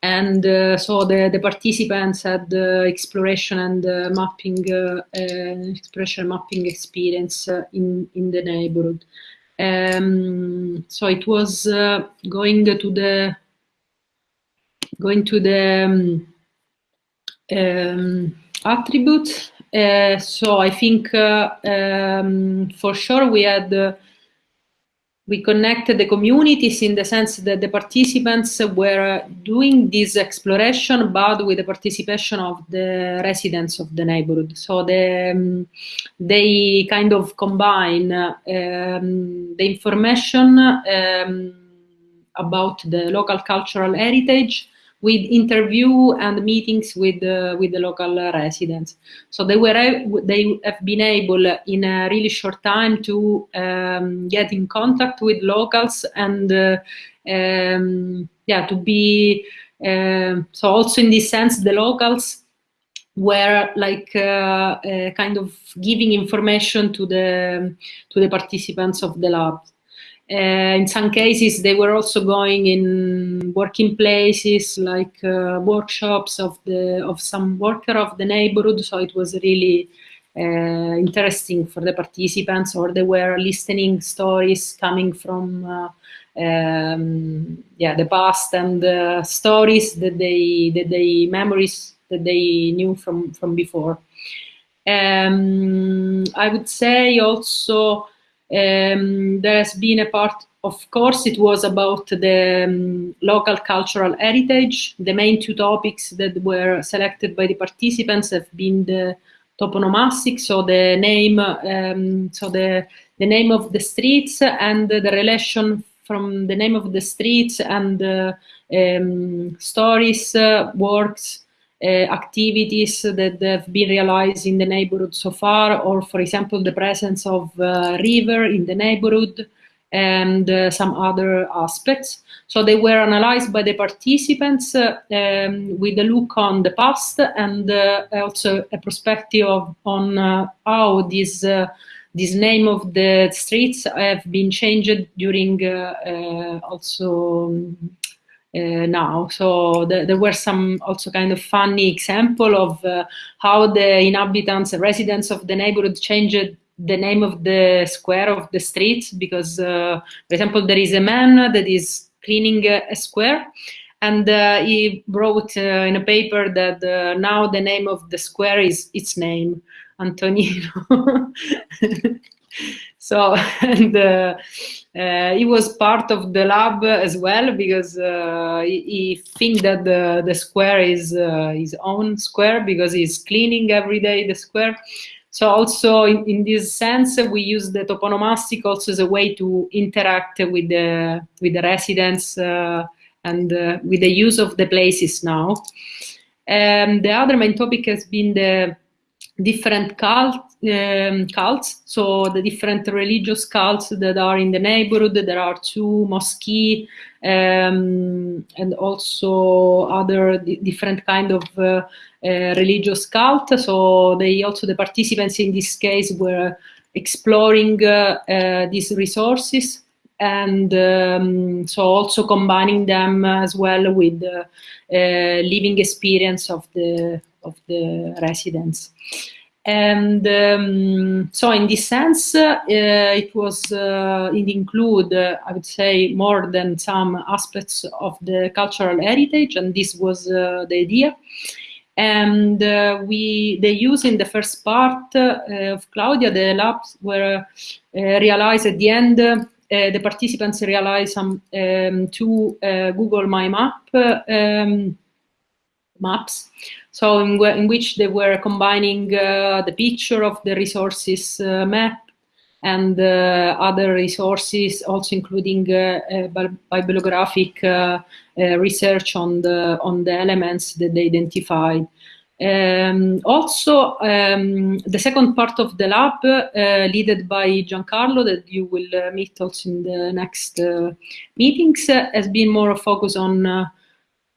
And uh, so the, the participants had exploration and mapping, exploration mapping experience in, in the neighborhood. Um, so it was going to the going to the um, um, attributes. Uh, so I think uh, um, for sure we had uh, we connected the communities in the sense that the participants were doing this exploration, but with the participation of the residents of the neighborhood. So the, um, they kind of combine um, the information um, about the local cultural heritage with interview and meetings with uh, with the local residents. So they were they have been able in a really short time to um, get in contact with locals and uh, um, yeah to be uh, so also in this sense the locals were like uh, uh, kind of giving information to the to the participants of the lab. Uh, in some cases, they were also going in working places like uh, workshops of the of some worker of the neighborhood. So it was really uh, interesting for the participants, or they were listening stories coming from uh, um, yeah the past and stories that they that they memories that they knew from from before. Um, I would say also um, there has been a part, of course, it was about the um, local cultural heritage. The main two topics that were selected by the participants have been the toponomastic, so the name, um, so the, the name of the streets and the relation from the name of the streets and uh, um, stories, uh, works, activities that have been realized in the neighborhood so far, or for example, the presence of uh, river in the neighborhood, and uh, some other aspects. So they were analyzed by the participants uh, um, with a look on the past and uh, also a perspective of, on uh, how this uh, this name of the streets have been changed during uh, also uh, now. So the, there were some also kind of funny example of uh, how the inhabitants, residents of the neighborhood changed the name of the square of the street because, uh, for example, there is a man that is cleaning a, a square and uh, he wrote uh, in a paper that uh, now the name of the square is its name, Antonino. so and uh, uh, he was part of the lab as well because uh, he, he think that the the square is his own square because he's cleaning every day the square so also in, in this sense, we use the toponomastic also as a way to interact with the, with the residents uh, and uh, with the use of the places now. And the other main topic has been the different cult, um, cults, so the different religious cults that are in the neighborhood. There are two mosques um, and also other different kind of uh, uh, religious cult. So they also the participants in this case were exploring uh, uh, these resources and um, so also combining them as well with uh, living experience of the of the residents. And um, so in this sense, uh, it was, uh, it include, uh, I would say, more than some aspects of the cultural heritage, and this was the idea. And we, they use in the first part of Claudia, the labs were realized at the end uh, the participants realized some um, uh, Google My Map um, maps so in, in which they were combining uh, the picture of the resources uh, map and uh, other resources, also including bibliographic research on the on the elements that they identified. Um, also, um, the second part of the lab, uh, led by Giancarlo, that you will uh, meet also in the next uh, meetings, has been more focused on,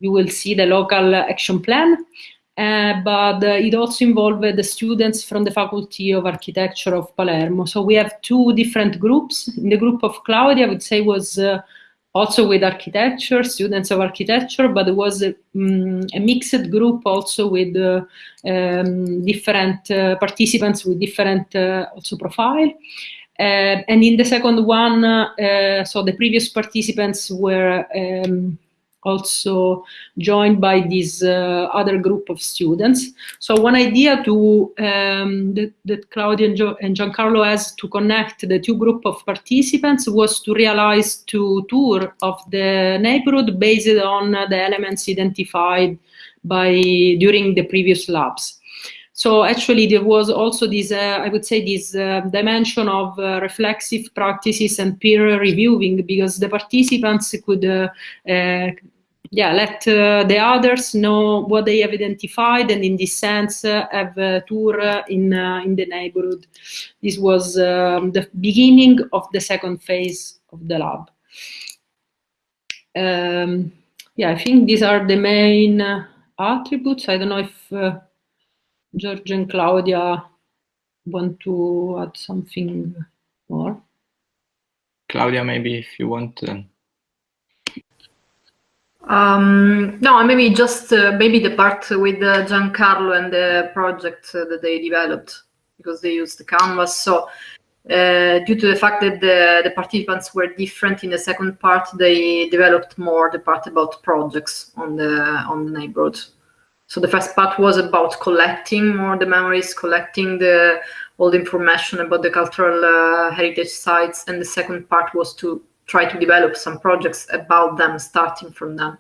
you will see the local action plan, uh, but uh, it also involved the students from the Faculty of Architecture of Palermo. So we have two different groups. In the group of Claudia, I would say was uh, also with architecture, students of architecture, but it was a, um, a mixed group also with uh, um, different uh, participants with different also profile. and in the second one, so the previous participants were um, also joined by this uh, other group of students. So one idea to um, that, that, Claudia and, jo and, Giancarlo has to connect the two group of participants was to realize to tour of the neighborhood based on the elements identified by during the previous labs. So actually there was also this, uh, I would say this uh, dimension of uh, reflexive practices and peer reviewing because the participants could uh, uh, yeah, let uh, the others know what they have identified and in this sense uh, have a tour in, uh, in the neighborhood. This was um, the beginning of the second phase of the lab. Um, yeah, I think these are the main attributes. I don't know if George and Claudia want to add something more. Claudia, maybe if you want to um, no, maybe just uh, maybe the part with uh, Giancarlo and the project uh, that they developed because they used the canvas. So uh, due to the fact that the, the participants were different in the second part, they developed more the part about projects on the on the neighborhood. So the first part was about collecting more the memories, collecting the all the information about the cultural uh, heritage sites, and the second part was to try to develop some projects about them, starting from them.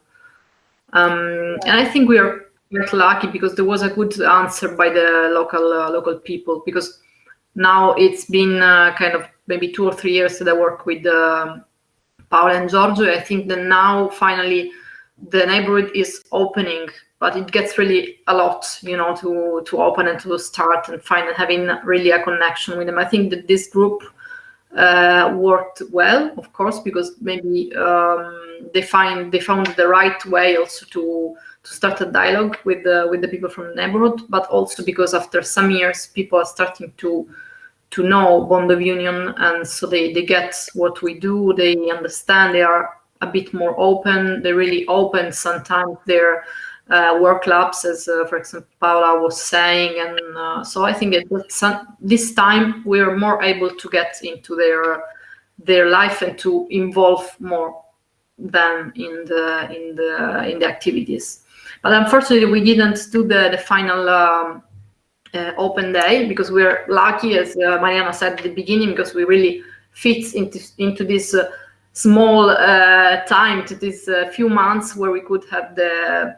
Um, and I think we are quite lucky because there was a good answer by the local uh, local people because now it's been uh, kind of maybe two or three years that I work with uh, Paola and Giorgio. I think that now finally the neighborhood is opening, but it gets really a lot, you know, to to open and to start and find having really a connection with them. I think that this group uh, worked well, of course, because maybe um, they find they found the right way also to to start a dialogue with the with the people from the neighborhood, but also because after some years, people are starting to to know bond of union, and so they they get what we do, they understand, they are a bit more open, they really open sometimes their uh, work labs, as uh, for example Paola was saying, and uh, so I think this time we're more able to get into their their life and to involve more than in the in the in the activities. But unfortunately, we didn't do the, the final um, uh, open day because we're lucky, as uh, Mariana said at the beginning, because we really fit into, into this uh, small time, to uh, few months where we could have the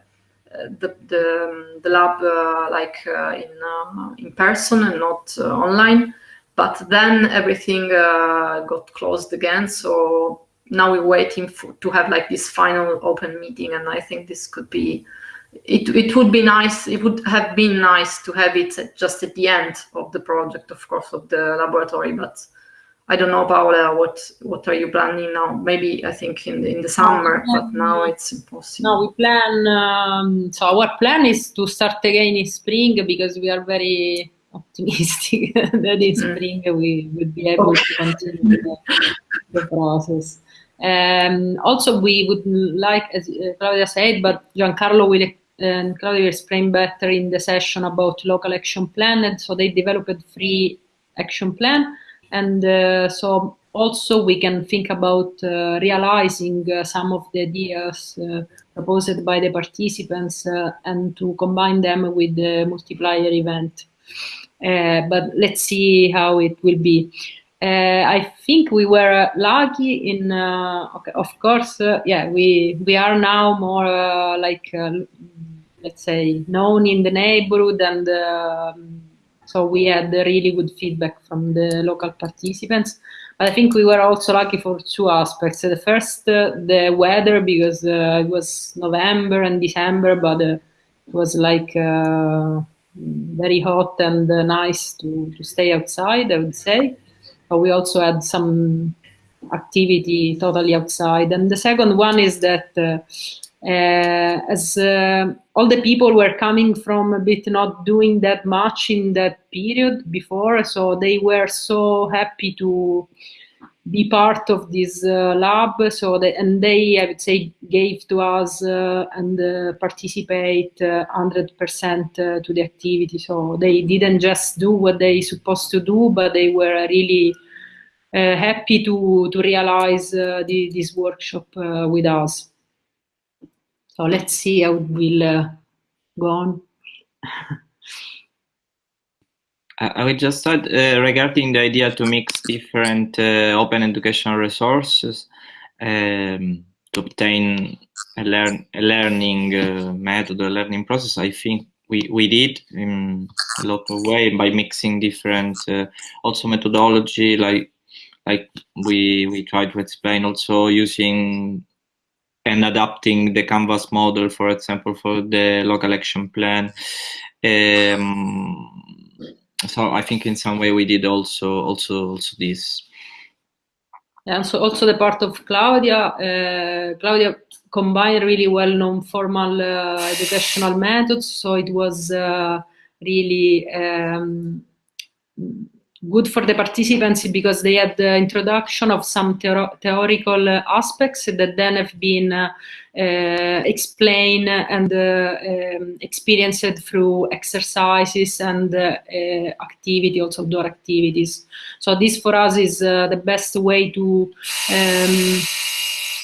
the, the, um, the lab uh, like uh, in, um, in person and not uh, online. But then everything got closed again. So now we're waiting for, to have like this final open meeting. And I think this could be it, it would be nice, it would have been nice to have it just at the end of the project, of course, of the laboratory, but I don't know, Paola, what what are you planning now? Maybe I think in the, in the summer, but now it's impossible. No, we plan. Um, so our plan is to start again in spring because we are very optimistic that in mm. spring we would be able okay. to continue the, the process. Um, also, we would like, as uh, Claudia said, but Giancarlo will and Claudia explained better in the session about local action plan. And so they developed free action plan. And uh, so also we can think about uh, realizing uh, some of the ideas uh, proposed by the participants uh, and to combine them with the multiplier event. Uh, but let's see how it will be. I think we were lucky in, okay, of course, yeah, we, we are now more like let's say, known in the neighborhood. And um, so we had really good feedback from the local participants. But I think we were also lucky for two aspects. The first, uh, the weather, because uh, it was November and December, but uh, it was like uh, very hot and uh, nice to, to stay outside, I would say. But we also had some activity totally outside. And the second one is that uh, as uh, all the people were coming from a bit not doing that much in that period before, so they were so happy to be part of this uh, lab. So that, and they, I would say, gave to us uh, and uh, participate hundred uh, percent to the activity. So they didn't just do what they supposed to do, but they were really happy to to realize the, this workshop with us. So let's see how it will uh, go on. I will just add uh, regarding the idea to mix different uh, open educational resources um, to obtain a, learn a learning uh, method, a learning process. I think we, we did in a lot of way by mixing different uh, also methodology like like we we try to explain also using and adapting the canvas model, for example, for the local action plan. Um, so I think in some way we did also also also this. And so also the part of Claudia, uh, Claudia combined really well-known formal uh, educational methods. So it was uh, really um, good for the participants because they had the introduction of some theoretical aspects that then have been uh, uh, explained and uh, um, experienced through exercises and uh, uh, activity, also outdoor activities. So this for us is uh, the best way to um,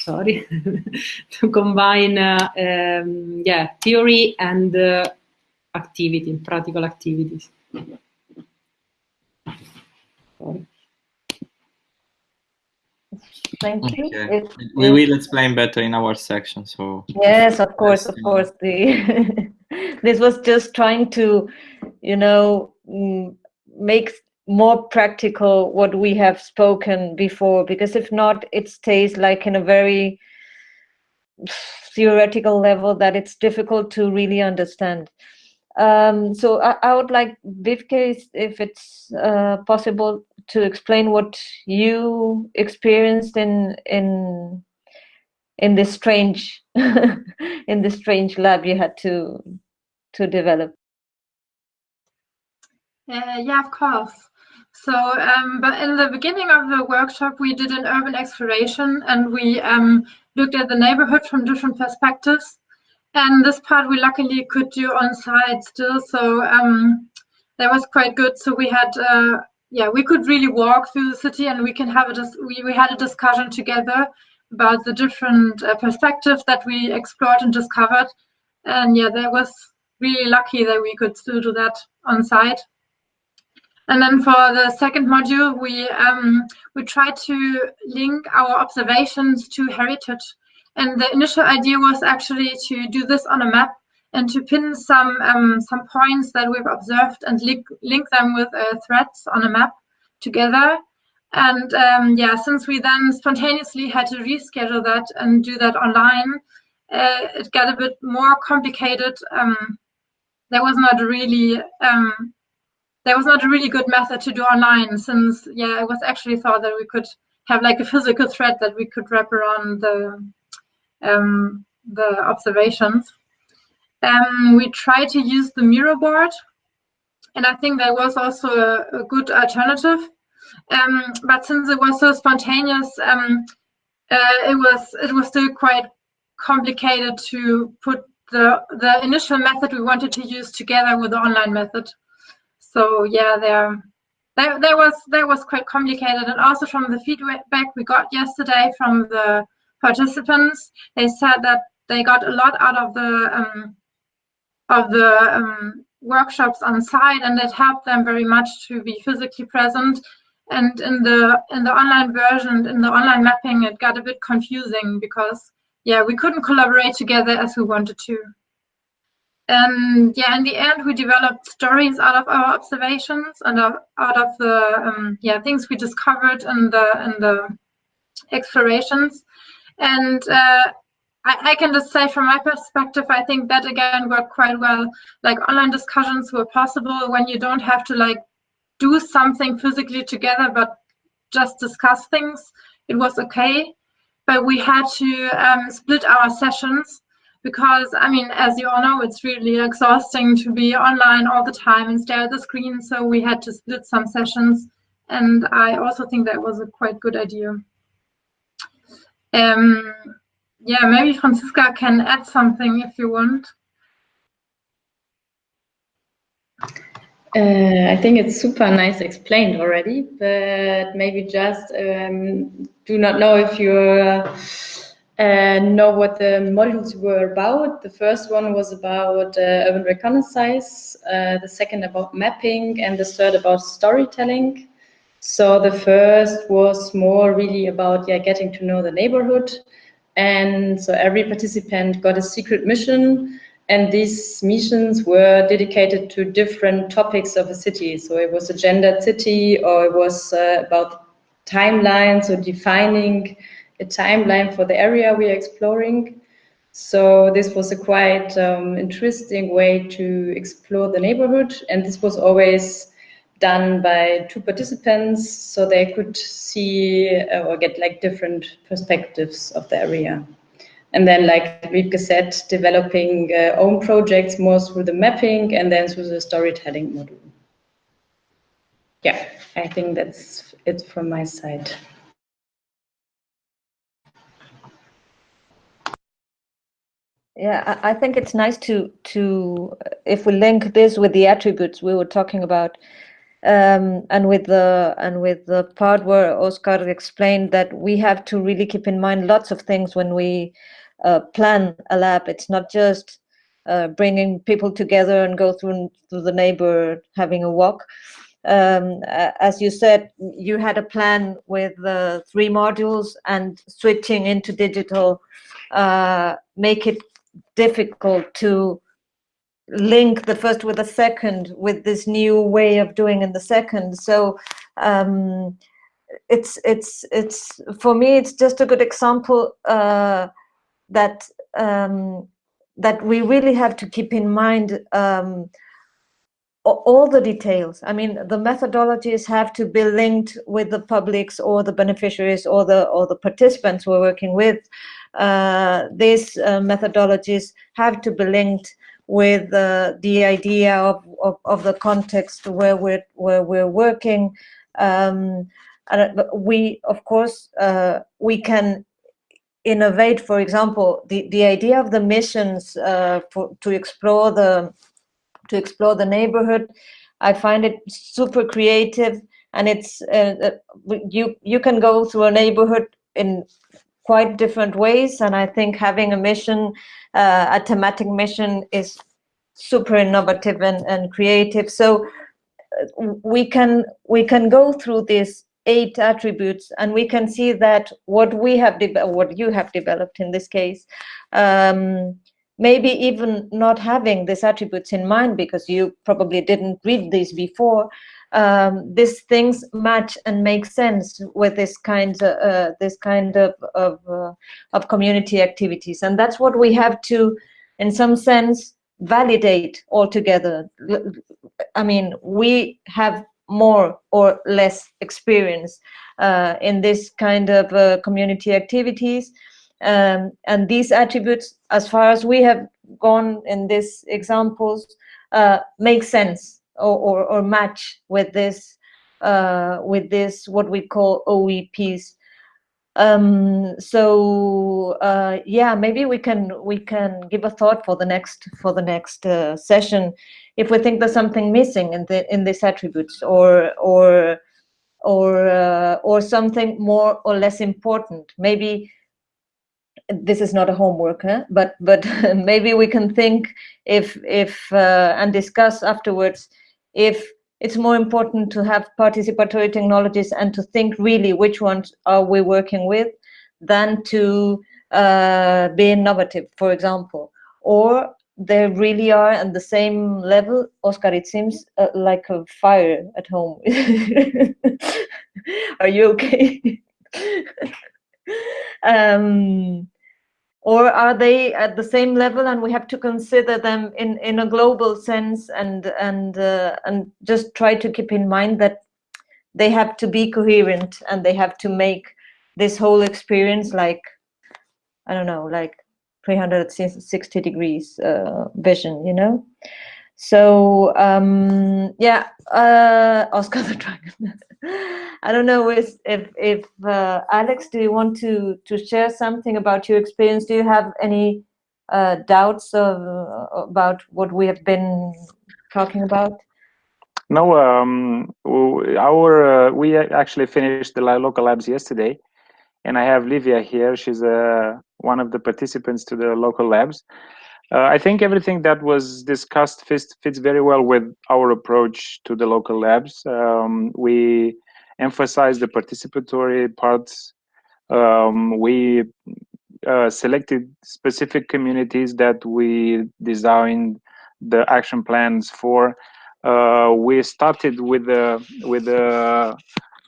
sorry to combine um, yeah theory and activity, practical activities. Thank you. Okay. we will explain better in our section. So yes, of course, of course. The this was just trying to, you know, mm, make more practical what we have spoken before. Because if not, it stays like in a very theoretical level that it's difficult to really understand. Um, so I, I, would like Wiebke, if it's uh, possible, to explain what you experienced in in in this strange in this strange lab you had to to develop. Uh, yeah, of course. So, um, but in the beginning of the workshop, we did an urban exploration and we um, looked at the neighborhood from different perspectives. And this part we luckily could do on site still, so um, that was quite good. So we had, uh, yeah, we could really walk through the city, and we can have a we we had a discussion together about the different uh, perspectives that we explored and discovered. And yeah, that was really lucky that we could still do that on site. And then for the second module, we um, we tried to link our observations to heritage and the initial idea was actually to do this on a map and to pin some um, some points that we've observed and link, link them with uh, threads on a map together. And um, yeah, since we then spontaneously had to reschedule that and do that online, uh, it got a bit more complicated. Um, there was not really um, there was not a really good method to do online since yeah, it was actually thought that we could have like a physical thread that we could wrap around the um, the observations. Um, we tried to use the Miro board, and I think that was also a, a good alternative. Um, but since it was so spontaneous, um, uh, it was it was still quite complicated to put the the initial method we wanted to use together with the online method. So yeah, there that, was that was quite complicated, and also from the feedback we got yesterday from the participants, they said that they got a lot out of the um, of the um, workshops on site, and it helped them very much to be physically present. And in the in the online version, in the online mapping, it got a bit confusing because yeah, we couldn't collaborate together as we wanted to. And yeah, in the end, we developed stories out of our observations and out of the um, yeah things we discovered in the in the explorations. And uh, I, I, can just say from my perspective, I think that again worked quite well. Like online discussions were possible when you don't have to like do something physically together, but just discuss things. It was okay, but we had to um, split our sessions because I mean, as you all know, it's really exhausting to be online all the time and stare at the screen. So we had to split some sessions, and I also think that was a quite good idea. Um, yeah, maybe Franziska can add something if you want. Uh, I think it's super nice explained already, but maybe just um, do not know if you uh, know what the modules were about. The first one was about uh, urban reconnaissance, uh, the second about mapping, and the third about storytelling. So the first was more really about yeah, getting to know the neighborhood. And so every participant got a secret mission and these missions were dedicated to different topics of a city. So it was a gendered city or it was uh, about timelines or defining a timeline for the area we are exploring. So this was a quite um, interesting way to explore the neighborhood. And this was always done by two participants so they could see uh, or get like different perspectives of the area. And then, like Wiebke said, developing uh, own projects more through the mapping and then through the storytelling module. Yeah, I think that's it from my side. Yeah, I think it's nice to to if we link this with the attributes we were talking about, um, and with the and with the part where Oscar explained that we have to really keep in mind lots of things when we uh, plan a lab. It's not just uh, bringing people together and go through through the neighbor having a walk. Um, as you said, you had a plan with the three modules and switching into digital uh, make it difficult to link the first with the second with this new way of doing in the second so um, it's it's it's for me it's just a good example uh, that um, that we really have to keep in mind um, all the details. I mean, the methodologies have to be linked with the publics or the beneficiaries or the or the participants we're working with. Uh, these uh, methodologies have to be linked with uh, the idea of, of, of, the context where we're where we're working. Um, and we, of course, uh, we can innovate. For example, the the idea of the missions uh, for, to explore the to explore the neighborhood. I find it super creative, and it's uh, uh, you you can go through a neighborhood in quite different ways. And I think having a mission, uh, a thematic mission, is super innovative and, and creative. So uh, we can we can go through these eight attributes and we can see that what we have what you have developed in this case um, maybe even not having these attributes in mind because you probably didn't read these before um, these things match and make sense with this kind of uh, this kind of of, uh, of community activities. And that's what we have to in some sense validate altogether. I mean we have more or less experience uh, in this kind of uh, community activities. Um, and these attributes, as far as we have gone in these examples, uh, make sense or, or, or, match with this, uh, with this what we call OEPs. Um, so uh, yeah, maybe we can we can give a thought for the next for the next uh, session if we think there's something missing in the in these attributes or or or uh, or something more or less important. Maybe this is not a homework, huh? but but maybe we can think if if uh, and discuss afterwards if it's more important to have participatory technologies and to think really which ones are we working with than to uh, be innovative, for example, or they really are at the same level. Oscar, it seems uh, like a fire at home. are you okay? um, or are they at the same level and we have to consider them in in a global sense and and uh, and just try to keep in mind that they have to be coherent and they have to make this whole experience like i don't know like 360 degrees uh, vision you know so um yeah uh oscar the dragon I don't know if if, if uh, Alex, do you want to to share something about your experience? Do you have any uh, doubts of, about what we have been talking about? No, um, our uh, we actually finished the local labs yesterday, and I have Livia here. She's uh, one of the participants to the local labs. Uh, I think everything that was discussed fits, fits very well with our approach to the local labs. Um, we emphasize the participatory parts. Um, we uh, selected specific communities that we designed the action plans for. Uh, we started with the with the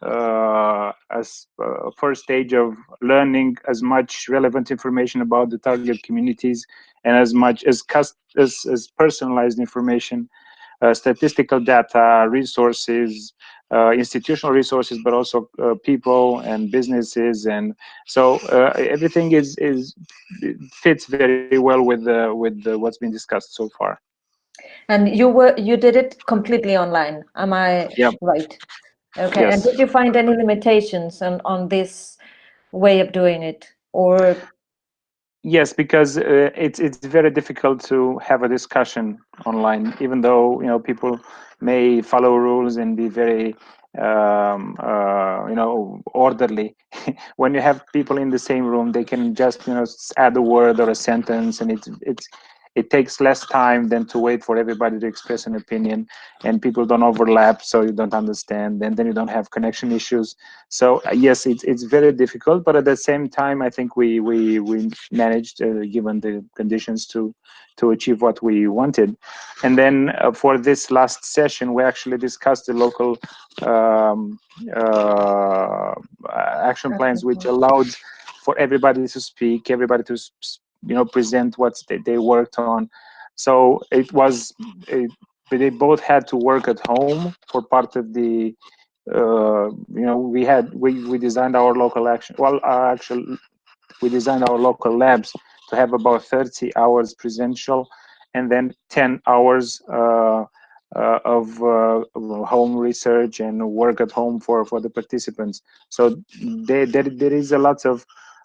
uh, uh, first stage of learning as much relevant information about the target communities and as much as as, as personalized information, uh, statistical data, resources, uh, institutional resources, but also uh, people and businesses, and so uh, everything is is fits very well with the with the, what's been discussed so far. And you were you did it completely online. Am I yep. right? Okay. Yes. And did you find any limitations on on this way of doing it, or Yes, because uh, it's it's very difficult to have a discussion online, even though you know people may follow rules and be very um, uh, you know orderly. when you have people in the same room, they can just you know add a word or a sentence, and it's it's it takes less time than to wait for everybody to express an opinion and people don't overlap so you don't understand and then you don't have connection issues. So uh, yes it's, it's very difficult but at the same time i think we we we managed uh, given the conditions to to achieve what we wanted. And then uh, for this last session we actually discussed the local um, uh, action plans which allowed for everybody to speak everybody to you know present what they, they worked on. So it was it, they both had to work at home for part of the uh, you know we had we we designed our local action well uh, actually we designed our local labs to have about 30 hours presential and then 10 hours uh, uh, of uh, home research and work at home for for the participants so there there, there is a lot of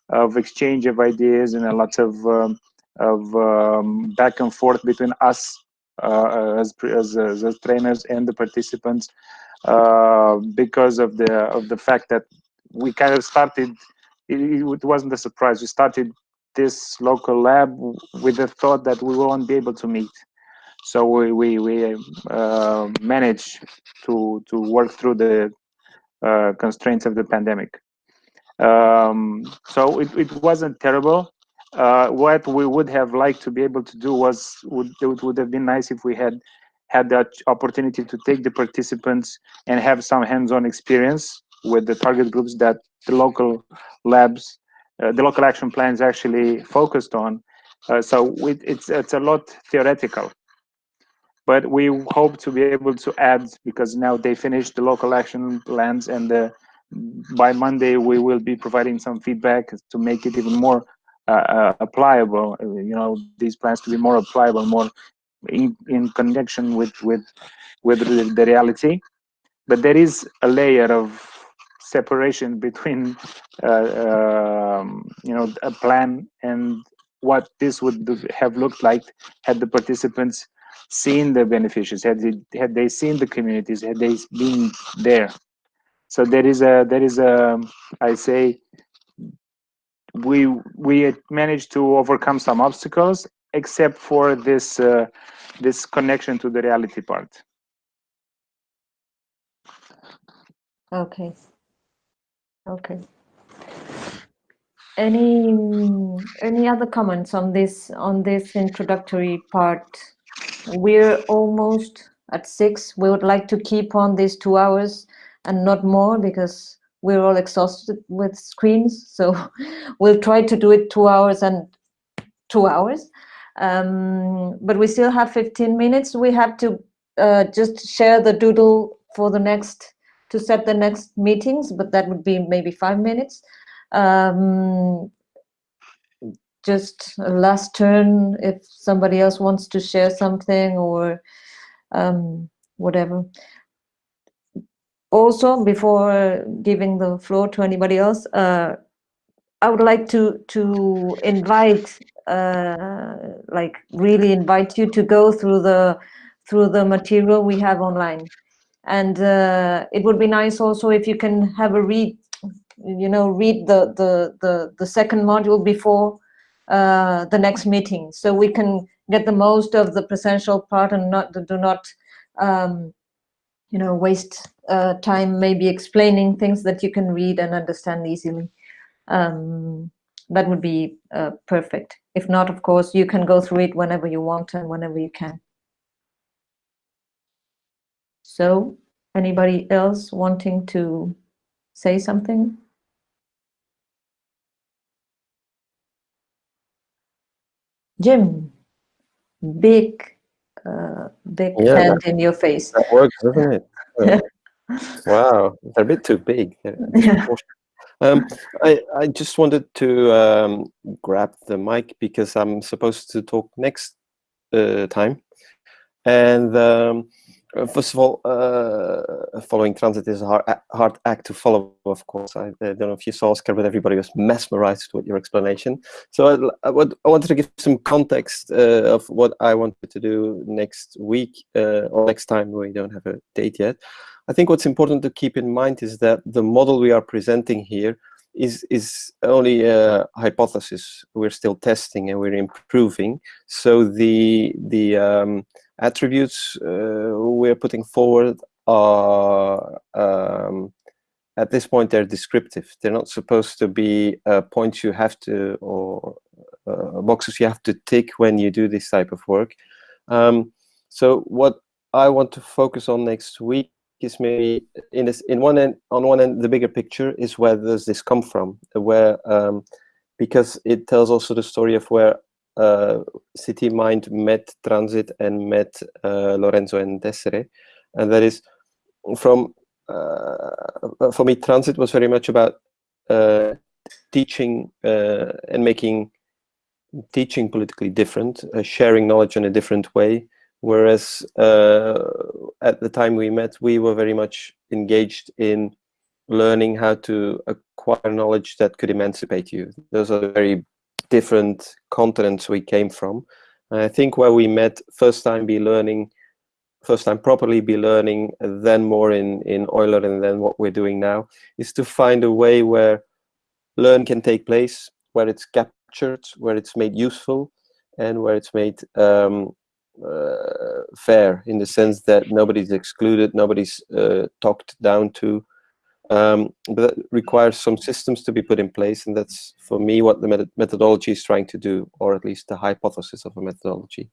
of exchange of ideas and a lot of um, of um, back and forth between us uh, as, as, as trainers and the participants uh, because of the of the fact that we kind of started it, it, wasn't a surprise. We started this local lab with the thought that we won't be able to meet. So we we, we uh, managed to to work through the uh, constraints of the pandemic um, so it, it wasn't terrible uh, what we would have liked to be able to do was would it would have been nice if we had had that opportunity to take the participants and have some hands-on experience with the target groups that the local labs, uh, the local action plans actually focused on. Uh, so it, it's it's a lot theoretical, but we hope to be able to add because now they finished the local action plans and the, by Monday we will be providing some feedback to make it even more uh, uh, applicable. You know, these plans to be more applicable, more in, in connection with with with the, reality. But there is a layer of separation between uh, um, you know a plan and what this would have looked like had the participants seen the beneficiaries had they, had they seen the communities had they been there so there is a there is a i say we we managed to overcome some obstacles except for this uh, this connection to the reality part. Okay. Okay. Any any other comments on this on this introductory part? We're almost at six. We would like to keep on these two hours and not more because we're all exhausted with screens so we'll try to do it two hours and two hours. Um, but we still have 15 minutes. We have to uh, just share the doodle for the next to set the next meetings but that would be maybe five minutes. Um, just a last turn if somebody else wants to share something or um, whatever also before giving the floor to anybody else uh, i would like to to invite uh, like really invite you to go through the through the material we have online. And uh, it would be nice also if you can have a read you know read the the the, the second module before uh, the next meeting so we can get the most of the presential part and not do not um, you know waste uh, time maybe explaining things that you can read and understand easily. Um, that would be uh, perfect. If not, of course, you can go through it whenever you want and whenever you can. So, anybody else wanting to say something? Jim, big, uh, big yeah, hand in your face. That works, doesn't it? wow, they're a bit too big. Yeah. Um, I, I just wanted to um, grab the mic because I'm supposed to talk next uh, time. And um, first of all, uh, following Transit is a hard, hard, act to follow, of course. I, I, don't know if you saw Oscar, but everybody was mesmerized with your explanation. So I, I, would, I wanted to give some context uh, of what I wanted to do next week uh, or next time. We don't have a date yet. I think what's important to keep in mind is that the model we are presenting here is is only a hypothesis. We're still testing and we're improving. So the the um, attributes uh, we're putting forward are um, at this point they're descriptive. They're not supposed to be uh, points you have to or uh, boxes you have to tick when you do this type of work. Um, so what I want to focus on next week is maybe in this in one end on one end the bigger picture is where does this come from where um, because it tells also the story of where uh, City Mind met Transit and met uh, Lorenzo and Desiree, and that is from uh, for me, Transit was very much about uh, teaching uh, and making teaching politically different, sharing knowledge in a different way. Whereas at the time we met, we were very much engaged in learning how to acquire knowledge that could emancipate you. Those are very different continents we came from. I think where we met first time be learning, first time properly be learning, then more in, in Euler and then what we're doing now, is to find a way where learn can take place, where it's captured, where it's made useful, and where it's made um, uh, fair in the sense that nobody's excluded, nobody's uh, talked down to, um, but that requires some systems to be put in place, and that's for me what the met methodology is trying to do, or at least the hypothesis of a methodology.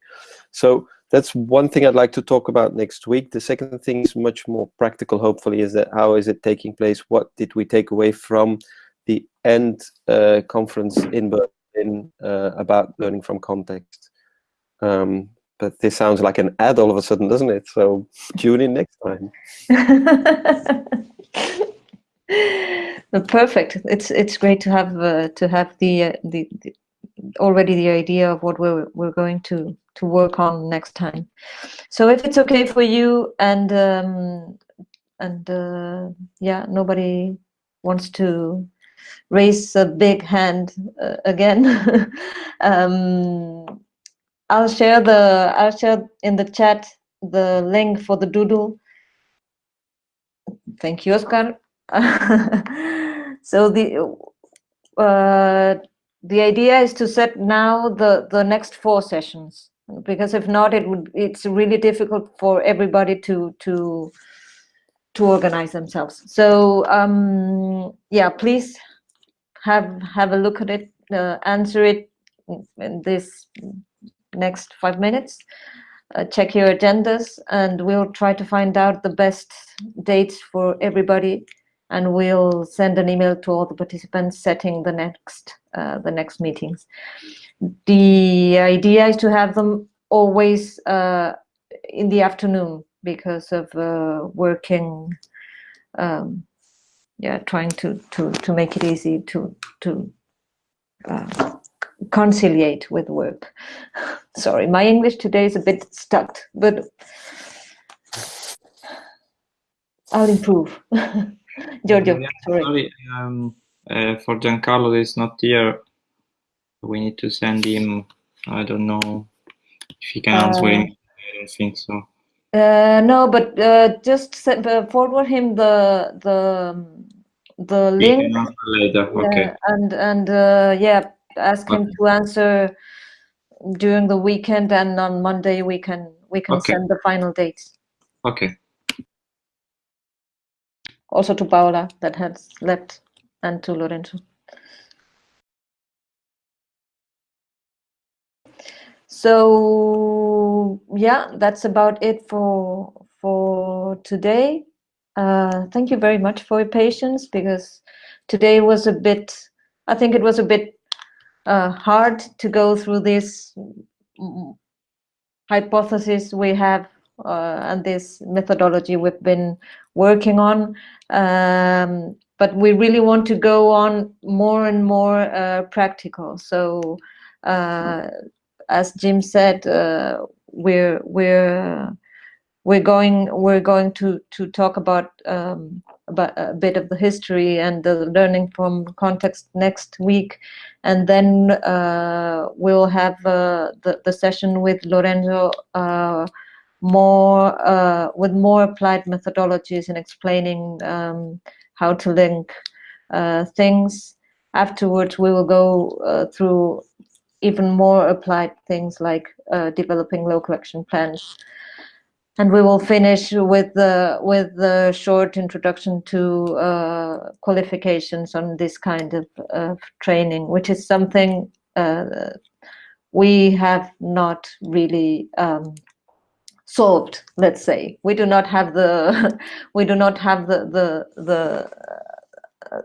So that's one thing I'd like to talk about next week. The second thing is much more practical, hopefully, is that how is it taking place? What did we take away from the end uh, conference in Berlin uh, about learning from context? Um, but this sounds like an ad all of a sudden, doesn't it? So tune in next time. perfect. It's it's great to have uh, to have the, uh, the, the already the idea of what we're we're going to to work on next time. So if it's okay for you and um, and uh, yeah, nobody wants to raise a big hand uh, again. um, I'll share the I'll share in the chat the link for the doodle. Thank you, Oscar. so the uh, the idea is to set now the the next four sessions because if not it would it's really difficult for everybody to to to organize themselves. So um yeah please have have a look at it uh, answer it in this next five minutes. Uh, check your agendas and we'll try to find out the best dates for everybody and we'll send an email to all the participants setting the next uh, the next meetings. The idea is to have them always uh, in the afternoon because of uh, working. Um, yeah, trying to to to make it easy to to uh, conciliate with work. Sorry, my English today is a bit stuck, but I'll improve. Giorgio, Yeah, sorry. sorry, um, uh, for Giancarlo is not here. We need to send him. I don't know if he can answer. Uh, him. I don't think so. Uh, no, but uh, just send, uh, forward him the the the He link. answer later. Yeah, Okay. and and uh, yeah, ask him to answer during the weekend, and on Monday we can we can Okay. send the final dates. Okay. Also to Paola that has left, and to Lorenzo. So yeah, that's about it for for today. Uh, thank you very much for your patience because today was a bit. I think it was a bit uh, hard to go through this hypothesis we have uh, and this methodology we've been working on. Um, but we really want to go on more and more uh, practical. So, uh, as Jim said, uh, we're we're we're going we're going to to talk about um, about a bit of the history and the learning from context next week, and then uh, we'll have uh, the the session with Lorenzo uh, more uh, with more applied methodologies and explaining um, how to link uh, things. Afterwards, we will go uh, through even more applied things like uh, developing local action plans. And we will finish with the with the short introduction to uh, qualifications on this kind of, of training, which is something uh, we have not really um, solved. Let's say we do not have the we do not have the the the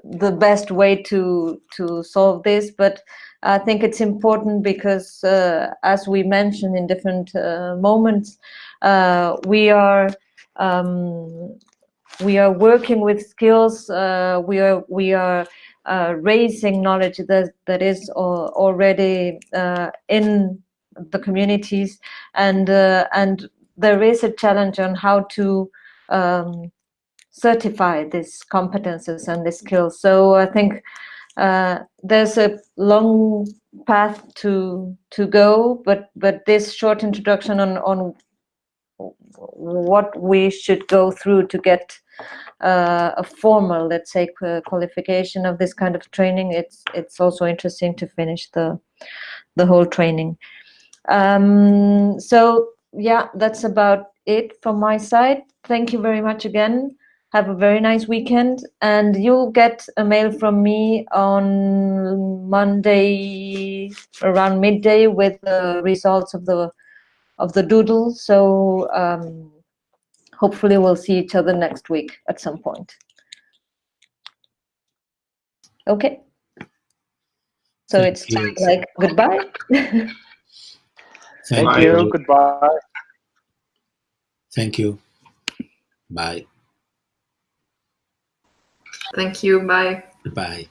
the best way to to solve this, but I think it's important because, uh, as we mentioned in different uh, moments, uh, we are um, we are working with skills. Uh, we are we are uh, raising knowledge that that is already uh, in the communities, and and there is a challenge on how to um, certify these competences and these skills. So I think uh, there's a long path to to go, but but this short introduction on on what we should go through to get uh, a formal, let's say, qualification of this kind of training. It's it's also interesting to finish the the whole training. Um, so yeah, that's about it from my side. Thank you very much again. Have a very nice weekend, and you'll get a mail from me on Monday around midday with the results of the of the doodle. So um, hopefully we'll see each other next week at some point. Okay. So Thank it's you. like goodbye. Thank, Thank you. you. Goodbye. Thank you. Bye. Thank you. Bye. Bye.